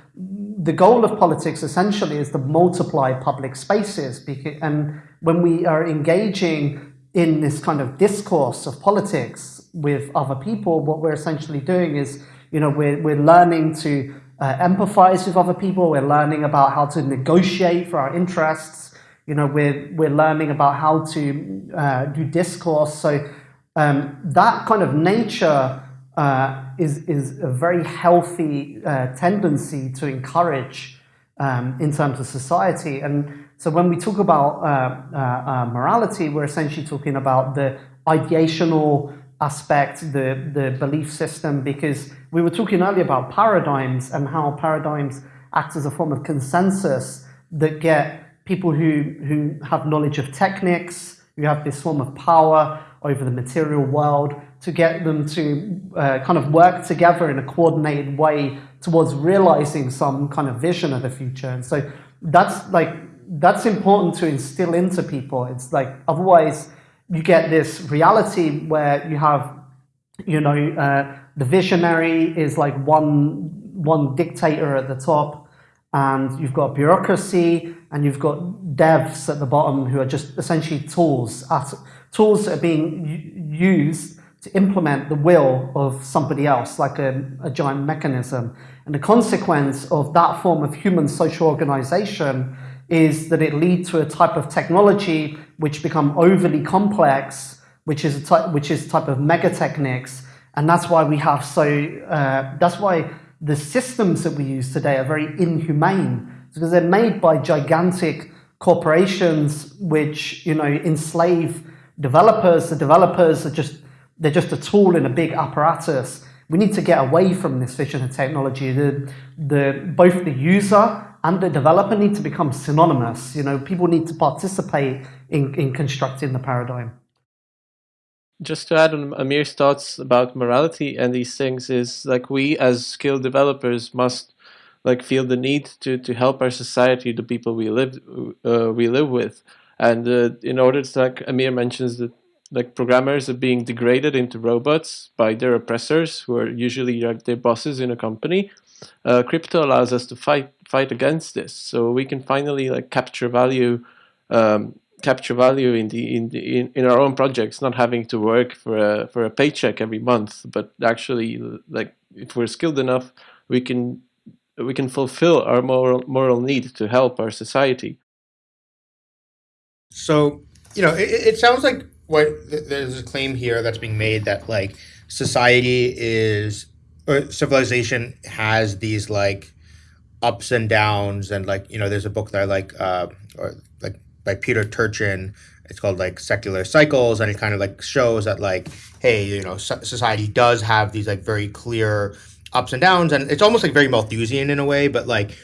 the goal of politics essentially is to multiply public spaces. And when we are engaging in this kind of discourse of politics with other people, what we're essentially doing is, you know, we're, we're learning to uh, empathize with other people. We're learning about how to negotiate for our interests. You know, we're, we're learning about how to uh, do discourse. So um, that kind of nature uh, is, is a very healthy uh, tendency to encourage um, in terms of society. And so when we talk about uh, uh, morality, we're essentially talking about the ideational aspect, the, the belief system, because we were talking earlier about paradigms and how paradigms act as a form of consensus that get people who, who have knowledge of techniques, who have this form of power over the material world, to get them to uh, kind of work together in a coordinated way towards realizing some kind of vision of the future. And so that's like, that's important to instill into people. It's like, otherwise you get this reality where you have, you know, uh, the visionary is like one, one dictator at the top and you've got bureaucracy and you've got devs at the bottom who are just essentially tools, at, tools that are being used to implement the will of somebody else, like a, a giant mechanism. And the consequence of that form of human social organization is that it leads to a type of technology which become overly complex, which is a type, which is type of megatechnics. And that's why we have so, uh, that's why the systems that we use today are very inhumane because they're made by gigantic corporations which, you know, enslave developers. The developers are just they're just a tool in a big apparatus. We need to get away from this vision of technology. The, the, both the user and the developer need to become synonymous. You know, people need to participate in, in constructing the paradigm. Just to add on Amir's thoughts about morality and these things is like we as skilled developers must like feel the need to, to help our society, the people we live uh, we live with. And uh, in order to, like Amir mentions that like programmers are being degraded into robots by their oppressors, who are usually like their bosses in a company. Uh, crypto allows us to fight fight against this, so we can finally like capture value, um, capture value in the in the in, in our own projects, not having to work for a for a paycheck every month, but actually like if we're skilled enough, we can we can fulfill our moral moral need to help our society. So you know, it, it sounds like what there's a claim here that's being made that like society is or civilization has these like ups and downs and like you know there's a book that I like uh or like by Peter Turchin it's called like secular cycles and it kind of like shows that like hey you know society does have these like very clear ups and downs and it's almost like very Malthusian in a way but like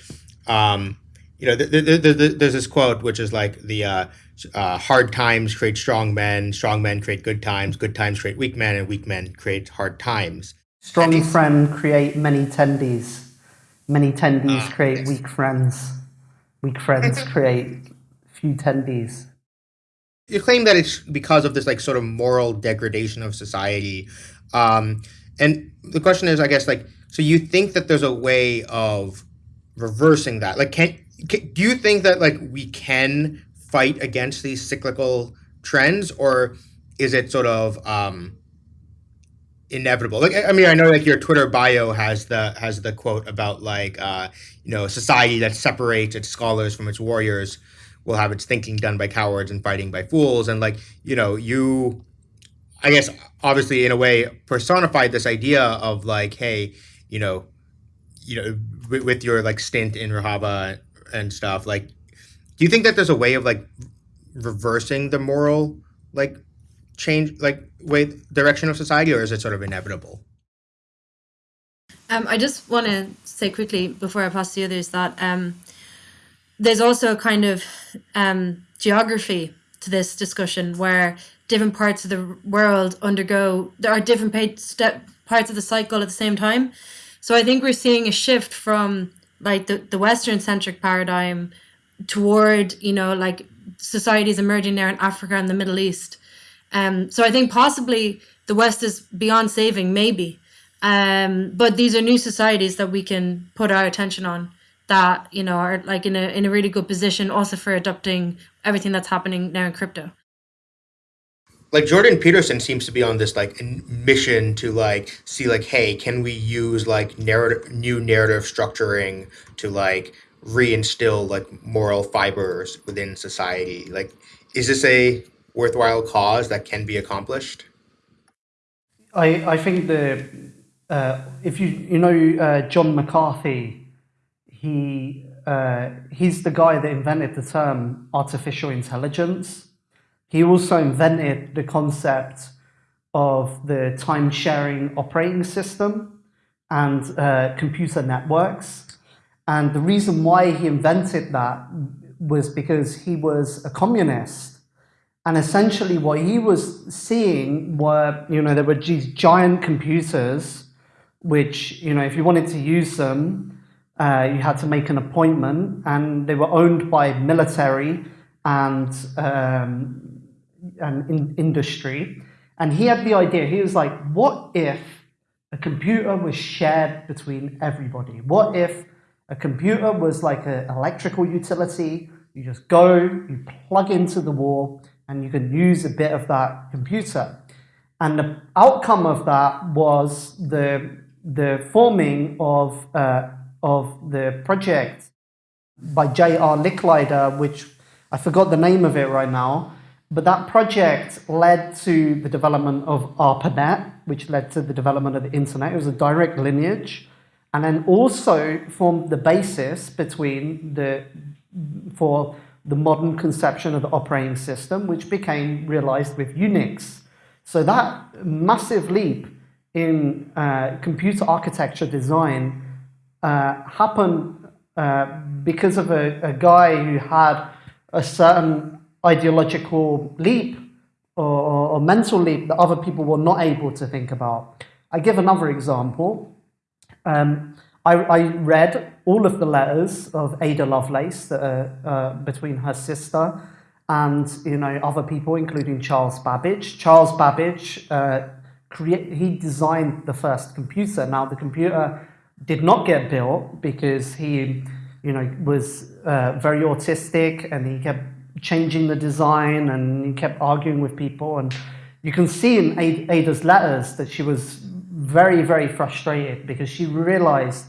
um you know th- th- th- there's this quote which is like the uh uh, hard times create strong men, strong men create good times, good times create weak men, and weak men create hard times. Strong friend create many tendies. Many tendies uh, create weak friends. Weak friends create few tendies. You claim that it's because of this like sort of moral degradation of society. Um, and the question is, I guess, like, so you think that there's a way of reversing that? Like, can, can do you think that like we can fight against these cyclical trends, or is it sort of um, inevitable? Like, I mean, I know like your Twitter bio has the has the quote about like uh, you know society that separates its scholars from its warriors will have its thinking done by cowards and fighting by fools, and like you know you. I guess obviously in a way personified this idea of like, hey, you know, you know, with, with your like stint in Rojava and stuff, like do you think that there's a way of like reversing the moral like change like way direction of society or is it sort of inevitable Um, I just want to say quickly before I pass to the others that um, there's also a kind of um, geography to this discussion where different parts of the world undergo there are different parts of the cycle at the same time. So I think we're seeing a shift from like the, the Western centric paradigm toward you know like societies emerging there in Africa and the Middle East. Um, so I think possibly the West is beyond saving, maybe. Um, but these are new societies that we can put our attention on that you know are like in a in a really good position also for adopting everything that's happening now in crypto. like Jordan Peterson seems to be on this like mission to like see like hey can we use like narrative new narrative structuring to like reinstill like moral fibers within society like is this a worthwhile cause that can be accomplished I, I think the uh, if you you know uh, John McCarthy, he uh, he's the guy that invented the term artificial intelligence. He also invented the concept of the time sharing operating system and uh, computer networks. And the reason why he invented that was because he was a communist. And essentially, what he was seeing were, you know, there were these giant computers, which, you know, if you wanted to use them, uh, you had to make an appointment, and they were owned by military and um, and in industry. And he had the idea. He was like, "What if a computer was shared between everybody? What if a computer was like an electrical utility? You just go, you plug into the wall, and you can use a bit of that computer. And the outcome of that was the, the forming of, uh, of the project by J.R. Licklider, which I forgot the name of it right now, but that project led to the development of ARPANET, which led to the development of the internet. It was a direct lineage, and then also formed the basis between the for the modern conception of the operating system, which became realized with Unix. So that massive leap in uh, computer architecture design uh, happened uh, because of a, a, guy who had a certain ideological leap or, or, mental leap that other people were not able to think about. I give another example. Um, I, I, read all of the letters of Ada Lovelace that are uh, between her sister and you know other people, including Charles Babbage. Charles Babbage, uh, he designed the first computer. Now the computer did not get built because he, you know, was uh, very autistic and he kept changing the design and he kept arguing with people. And you can see in Ada's letters that she was very, very frustrated because she realized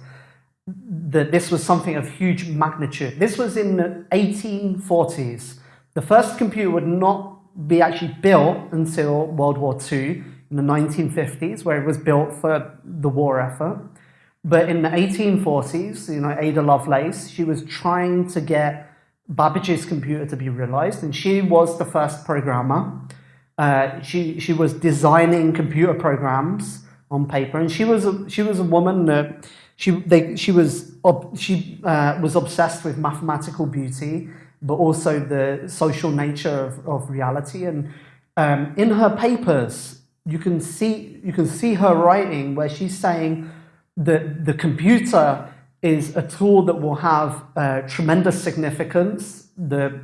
that this was something of huge magnitude. This was in the 1840s. The first computer would not be actually built until World War II in the 1950s, where it was built for the war effort. But in the 1840s, you know, Ada Lovelace, she was trying to get Babbage's computer to be realized, and she was the first programmer. Uh, she, she was designing computer programs on paper, and she was a, she was a woman that she they, she was she uh, was obsessed with mathematical beauty, but also the social nature of, of reality. And um, in her papers, you can see you can see her writing where she's saying that the computer is a tool that will have uh, tremendous significance. The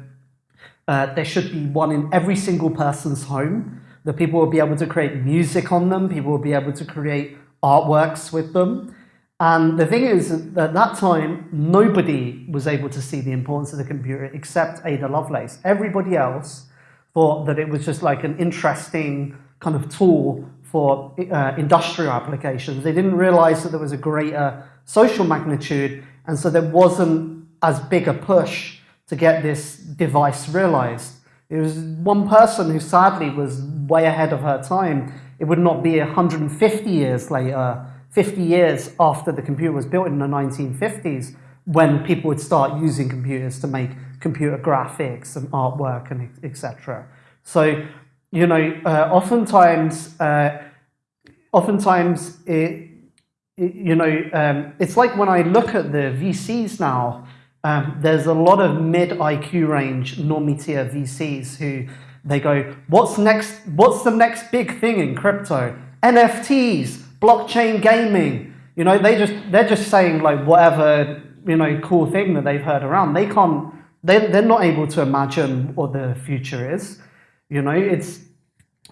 uh, there should be one in every single person's home that people will be able to create music on them, people will be able to create artworks with them. And the thing is, at that time, nobody was able to see the importance of the computer except Ada Lovelace. Everybody else thought that it was just like an interesting kind of tool for uh, industrial applications. They didn't realize that there was a greater social magnitude, and so there wasn't as big a push to get this device realized. It was one person who sadly was way ahead of her time. It would not be 150 years later, 50 years after the computer was built in the 1950s, when people would start using computers to make computer graphics and artwork and etc. So, you know, uh, oftentimes, uh, oftentimes it, it, you know, um, it's like when I look at the VCs now, um, there's a lot of mid IQ range normie tier VCs who they go, what's next? What's the next big thing in crypto? NFTs, blockchain gaming. You know, they just they're just saying like whatever you know cool thing that they've heard around. They can't. They they're not able to imagine what the future is. You know, it's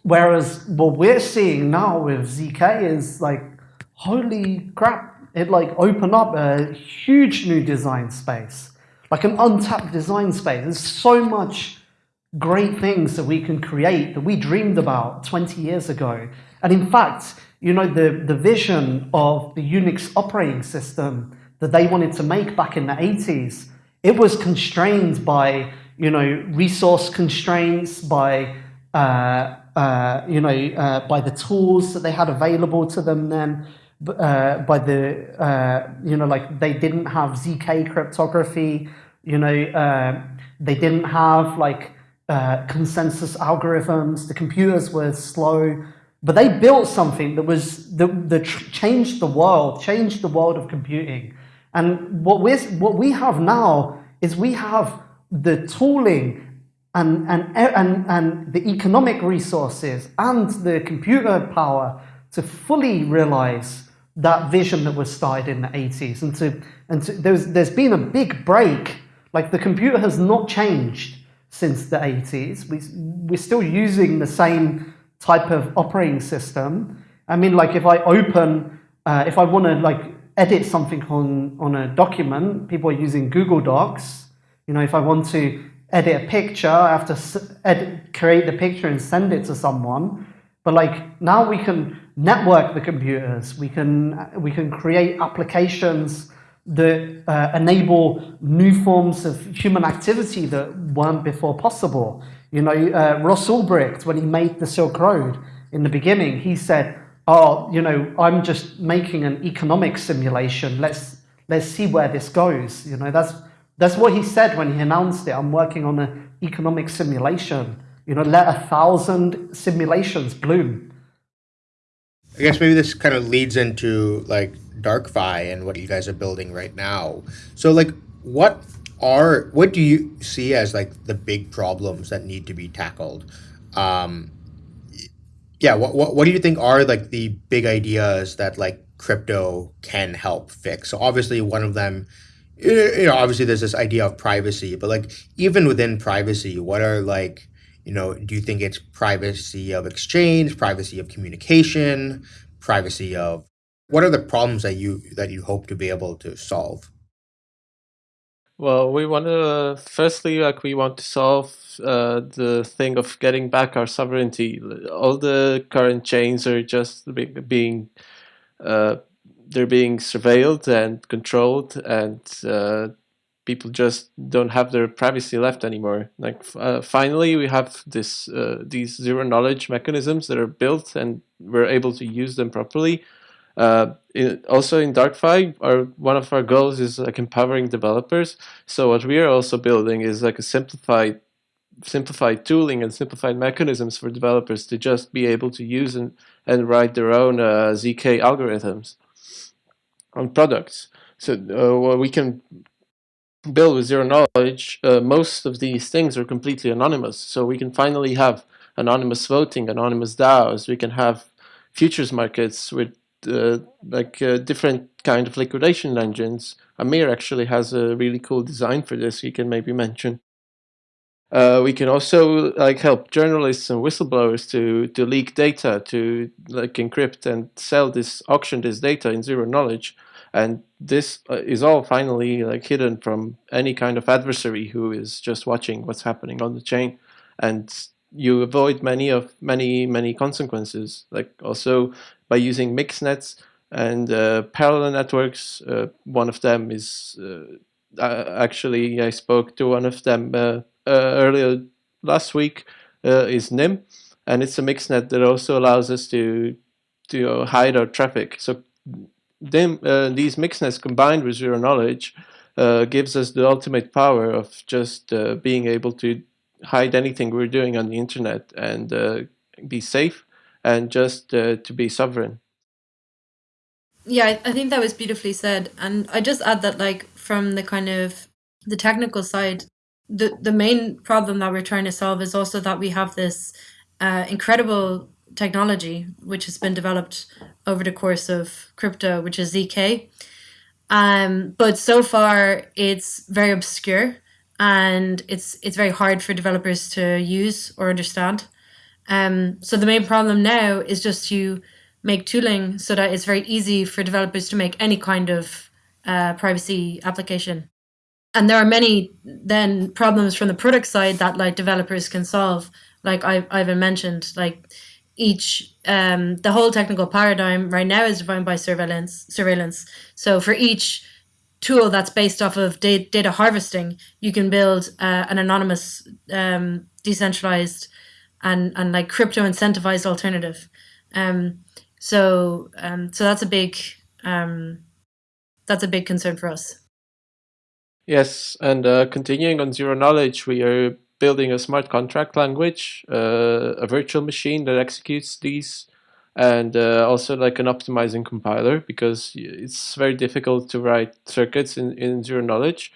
whereas what we're seeing now with zk is like, holy crap! It like opened up a huge new design space, like an untapped design space. There's so much great things that we can create that we dreamed about 20 years ago. And in fact, you know, the, the vision of the Unix operating system that they wanted to make back in the 80s, it was constrained by, you know, resource constraints, by, uh, uh, you know, uh, by the tools that they had available to them then, uh, by the, uh, you know, like they didn't have ZK cryptography, you know, uh, they didn't have like uh, consensus algorithms. The computers were slow, but they built something that was that, that changed the world, changed the world of computing. And what we're, what we have now is we have the tooling and, and, and, and the economic resources and the computer power to fully realize that vision that was started in the 80s. And, to, and to, there's, there's been a big break. Like the computer has not changed since the 80s. We, we're still using the same type of operating system. I mean, like if I open, uh, if I want to like edit something on, on a document, people are using Google Docs. You know, if I want to edit a picture, I have to edit, create the picture and send it to someone. But like now we can network the computers, we can, we can create applications that uh, enable new forms of human activity that weren't before possible. You know, uh, Ross Ulbricht, when he made the Silk Road in the beginning, he said, oh, you know, I'm just making an economic simulation. Let's, let's see where this goes. You know, that's, that's what he said when he announced it. I'm working on an economic simulation. You know, let a thousand simulations bloom. I guess maybe this kind of leads into like DarkFi and what you guys are building right now. So like what are what do you see as like the big problems that need to be tackled? Um yeah, what what what do you think are like the big ideas that like crypto can help fix? So obviously one of them you know obviously there's this idea of privacy, but like even within privacy, what are like you know, do you think it's privacy of exchange, privacy of communication, privacy of what are the problems that you that you hope to be able to solve? Well, we want to firstly, like we want to solve uh, the thing of getting back our sovereignty. All the current chains are just being uh, they're being surveilled and controlled, and uh, people just don't have their privacy left anymore. Like uh, finally, we have this uh, these zero knowledge mechanisms that are built, and we're able to use them properly. Uh, in, also in DarkFi, our one of our goals is like empowering developers. So what we are also building is like a simplified simplified tooling and simplified mechanisms for developers to just be able to use and, and write their own uh, ZK algorithms on products. So uh, we can build with zero knowledge, uh, most of these things are completely anonymous. So we can finally have anonymous voting, anonymous DAOs. We can have futures markets with uh, like uh, different kind of liquidation engines. Amir actually has a really cool design for this. He can maybe mention. Uh, we can also like help journalists and whistleblowers to to leak data, to like encrypt and sell this, auction this data in zero knowledge. And this uh, is all finally like hidden from any kind of adversary who is just watching what's happening on the chain. And you avoid many of many many consequences like also by using mixnets and uh, parallel networks. Uh, one of them is uh, actually I spoke to one of them earlier last week is Nym and it's a mixnet that also allows us to to hide our traffic so them, uh, these mixnets combined with zero knowledge uh, gives us the ultimate power of just uh, being able to hide anything we're doing on the internet and uh, be safe and just uh, to be sovereign. Yeah, I think that was beautifully said. And I just add that like from the kind of the technical side, the, the main problem that we're trying to solve is also that we have this uh, incredible technology which has been developed over the course of crypto, which is ZK. Um, but so far, it's very obscure and it's it's very hard for developers to use or understand. Um, so the main problem now is just to make tooling so that it's very easy for developers to make any kind of uh, privacy application. And there are many then problems from the product side that like developers can solve. Like I, Ivan mentioned, like each um, the whole technical paradigm right now is defined by surveillance surveillance. So for each tool that's based off of data, data harvesting, you can build uh, an anonymous, um, decentralized, and and like crypto incentivized alternative. Um, so um, so that's a big um, that's a big concern for us. Yes, and uh, continuing on zero knowledge, we are building a smart contract language, uh, a virtual machine that executes these, and uh, also like an optimizing compiler because it's very difficult to write circuits in, in zero knowledge.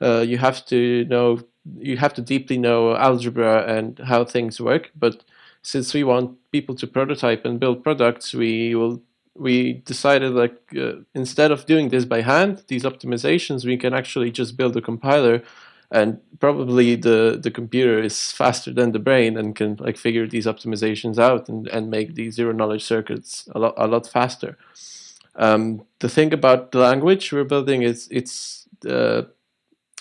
Uh, you have to know, you have to deeply know algebra and how things work, but since we want people to prototype and build products, we will we decided like uh, instead of doing this by hand, these optimizations, we can actually just build a compiler and probably the the computer is faster than the brain and can like figure these optimizations out and, and make these zero knowledge circuits a lot a lot faster. Um, the thing about the language we're building is it's uh,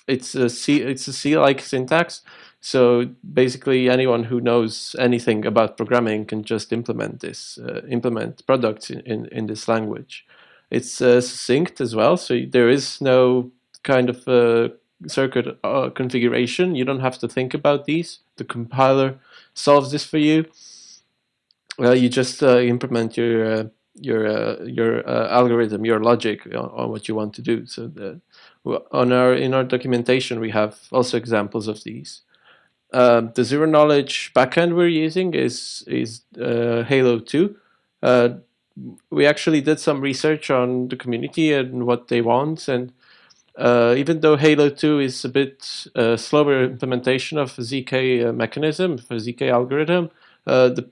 it's a C it's a C like syntax so basically, anyone who knows anything about programming can just implement this, uh, implement products in, in, in, this language. It's uh, succinct as well, so there is no kind of uh, circuit uh, configuration. You don't have to think about these. The compiler solves this for you. You just uh, implement your your your algorithm, your logic on, on, what you want to do. So the, on our in our documentation, we have also examples of these. Uh, the zero knowledge backend we're using is is uh, Halo 2. Uh, we actually did some research on the community and what they want, and uh, even though Halo 2 is a bit uh, slower implementation of ZK mechanism, for ZK algorithm, the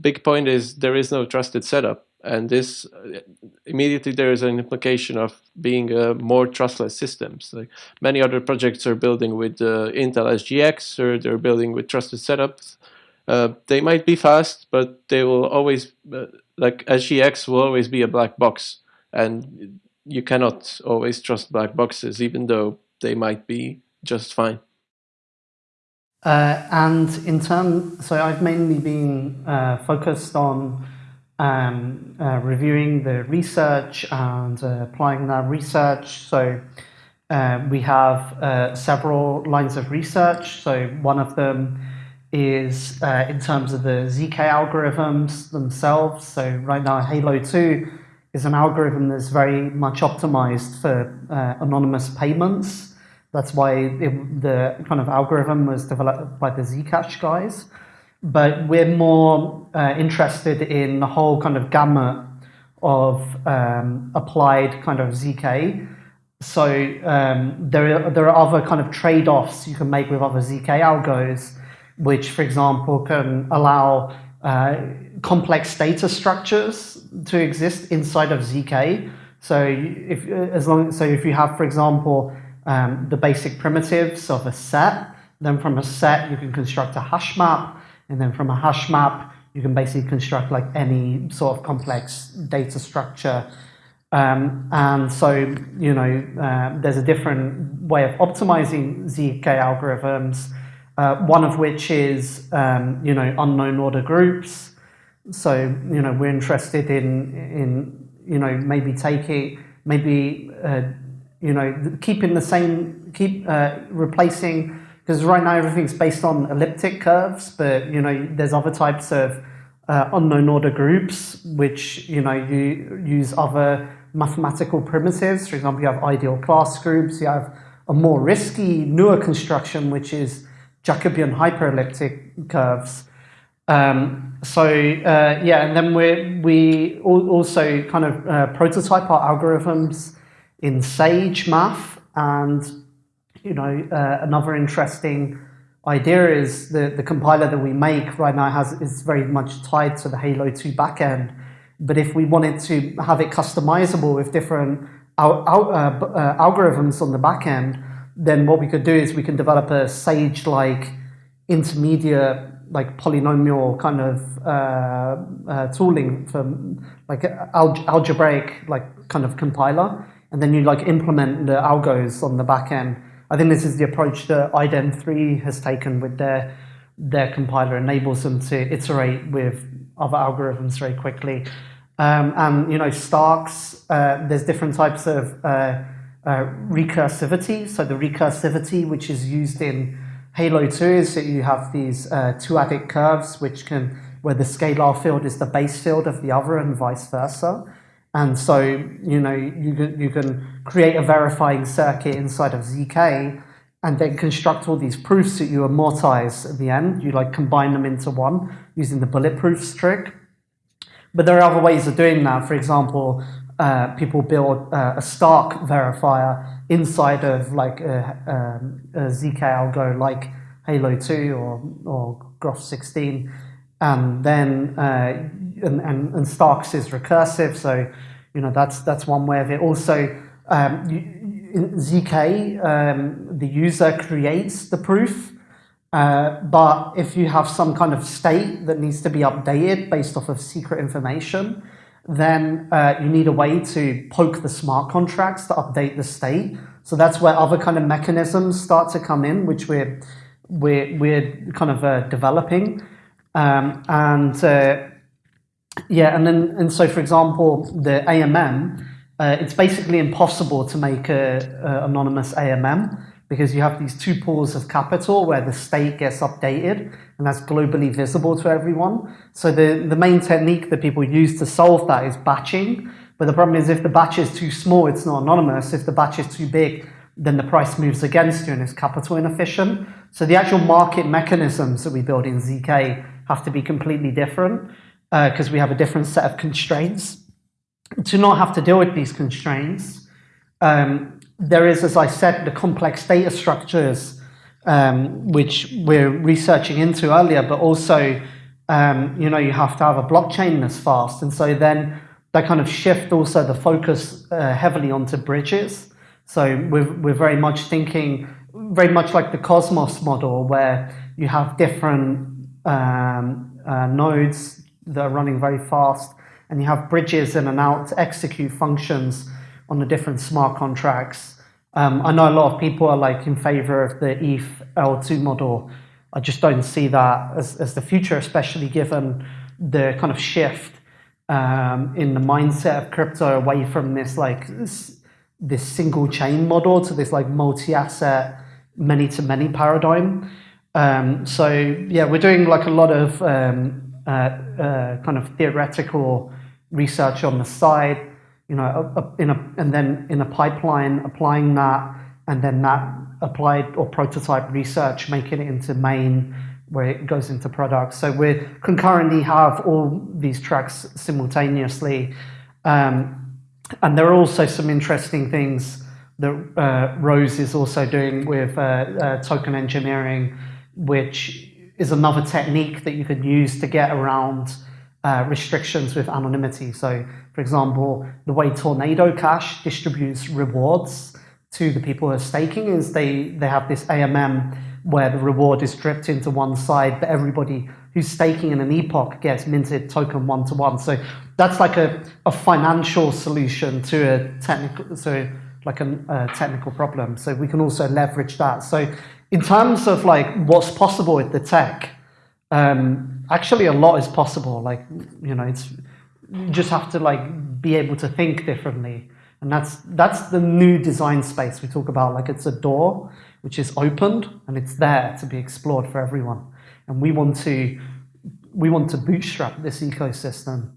big point is there is no trusted setup. And this uh, immediately there is an implication of being uh, more trustless systems. Like many other projects are building with uh, Intel SGX or they're building with trusted setups. Uh, they might be fast, but they will always uh, like SGX will always be a black box, and you cannot always trust black boxes, even though they might be just fine. Uh, and in terms, so I've mainly been focused on um, uh, reviewing the research and uh, applying that research. So uh, we have uh, several lines of research. So one of them is uh, in terms of the ZK algorithms themselves. So right now, Halo 2 is an algorithm that's very much optimized for uh, anonymous payments. That's why it, the kind of algorithm was developed by the Zcash guys but we're more uh, interested in the whole kind of gamut of um, applied kind of ZK. So um, there, are, there are other kind of trade-offs you can make with other ZK algos, which, for example, can allow uh, complex data structures to exist inside of ZK. So if as long so if you have, for example, um, the basic primitives of a set, then from a set you can construct a hash map and then from a hash map, you can basically construct like any sort of complex data structure. Um, and so, you know, uh, there's a different way of optimizing ZK algorithms, uh, one of which is, um, you know, unknown order groups. So, you know, we're interested in, in you know, maybe taking, maybe, uh, you know, keeping the same, keep uh, replacing because right now everything's based on elliptic curves, but you know there's other types of uh, unknown order groups which you know you use other mathematical primitives. For example, you have ideal class groups. You have a more risky, newer construction, which is Jacobian hyperelliptic curves. Um, so uh, yeah, and then we we also kind of uh, prototype our algorithms in Sage math, and you know uh, another interesting idea is the the compiler that we make right now has is very much tied to the Halo 2 backend. But if we wanted to have it customizable with different al al uh, uh, algorithms on the backend, then what we could do is we can develop a Sage-like intermediate like polynomial kind of uh, uh, tooling for like algebraic like kind of compiler, and then you like implement the algos on the back end. I think this is the approach that iden3 has taken with their their compiler, enables them to iterate with other algorithms very quickly. Um, and you know, Starks, uh, there's different types of uh, uh, recursivity. So the recursivity, which is used in Halo 2 is that you have these uh, two-adic curves which can, where the scalar field is the base field of the other and vice versa. And so, you know, you can, you can create a verifying circuit inside of ZK and then construct all these proofs that you amortize at the end. You like combine them into one using the bulletproof trick. But there are other ways of doing that. For example, uh, people build uh, a Stark verifier inside of like a, um, a ZK algo like Halo 2 or, or Groth 16. And then, uh, and, and, and, Starks is recursive. So, you know, that's, that's one way of it. Also, um, in ZK, um, the user creates the proof. Uh, but if you have some kind of state that needs to be updated based off of secret information, then uh, you need a way to poke the smart contracts to update the state. So that's where other kind of mechanisms start to come in, which we're we're we're kind of uh, developing, um, and uh, yeah, and then and so for example, the AMM, uh, it's basically impossible to make a, a anonymous AMM because you have these two pools of capital where the state gets updated and that's globally visible to everyone. So the, the main technique that people use to solve that is batching. But the problem is if the batch is too small, it's not anonymous. If the batch is too big, then the price moves against you and it's capital inefficient. So the actual market mechanisms that we build in ZK have to be completely different because uh, we have a different set of constraints. To not have to deal with these constraints, um, there is, as I said, the complex data structures um, which we're researching into earlier, but also, um, you know, you have to have a blockchain that's fast. And so then they kind of shift also the focus uh, heavily onto bridges. So we're, we're very much thinking, very much like the Cosmos model, where you have different um, uh, nodes that are running very fast, and you have bridges in and out to execute functions on the different smart contracts. Um, I know a lot of people are like in favor of the ETH L2 model. I just don't see that as, as the future, especially given the kind of shift um, in the mindset of crypto away from this like this, this single chain model to this like multi-asset, many-to-many paradigm. Um, so yeah, we're doing like a lot of um, kind of theoretical research on the side you know, in a, and then in a pipeline, applying that, and then that applied or prototype research, making it into main, where it goes into products. So we concurrently have all these tracks simultaneously. Um, and there are also some interesting things that uh, Rose is also doing with uh, uh, token engineering, which is another technique that you could use to get around uh, restrictions with anonymity. So for example, the way Tornado Cash distributes rewards to the people who are staking is they, they have this AMM where the reward is dripped into one side, but everybody who's staking in an epoch gets minted token one to one. So that's like a, a financial solution to a technical, so like a technical problem. So we can also leverage that. So in terms of like what's possible with the tech, um, actually a lot is possible. Like, you know, it's, you just have to like be able to think differently. And that's, that's the new design space we talk about. Like it's a door which is opened and it's there to be explored for everyone. And we want to, we want to bootstrap this ecosystem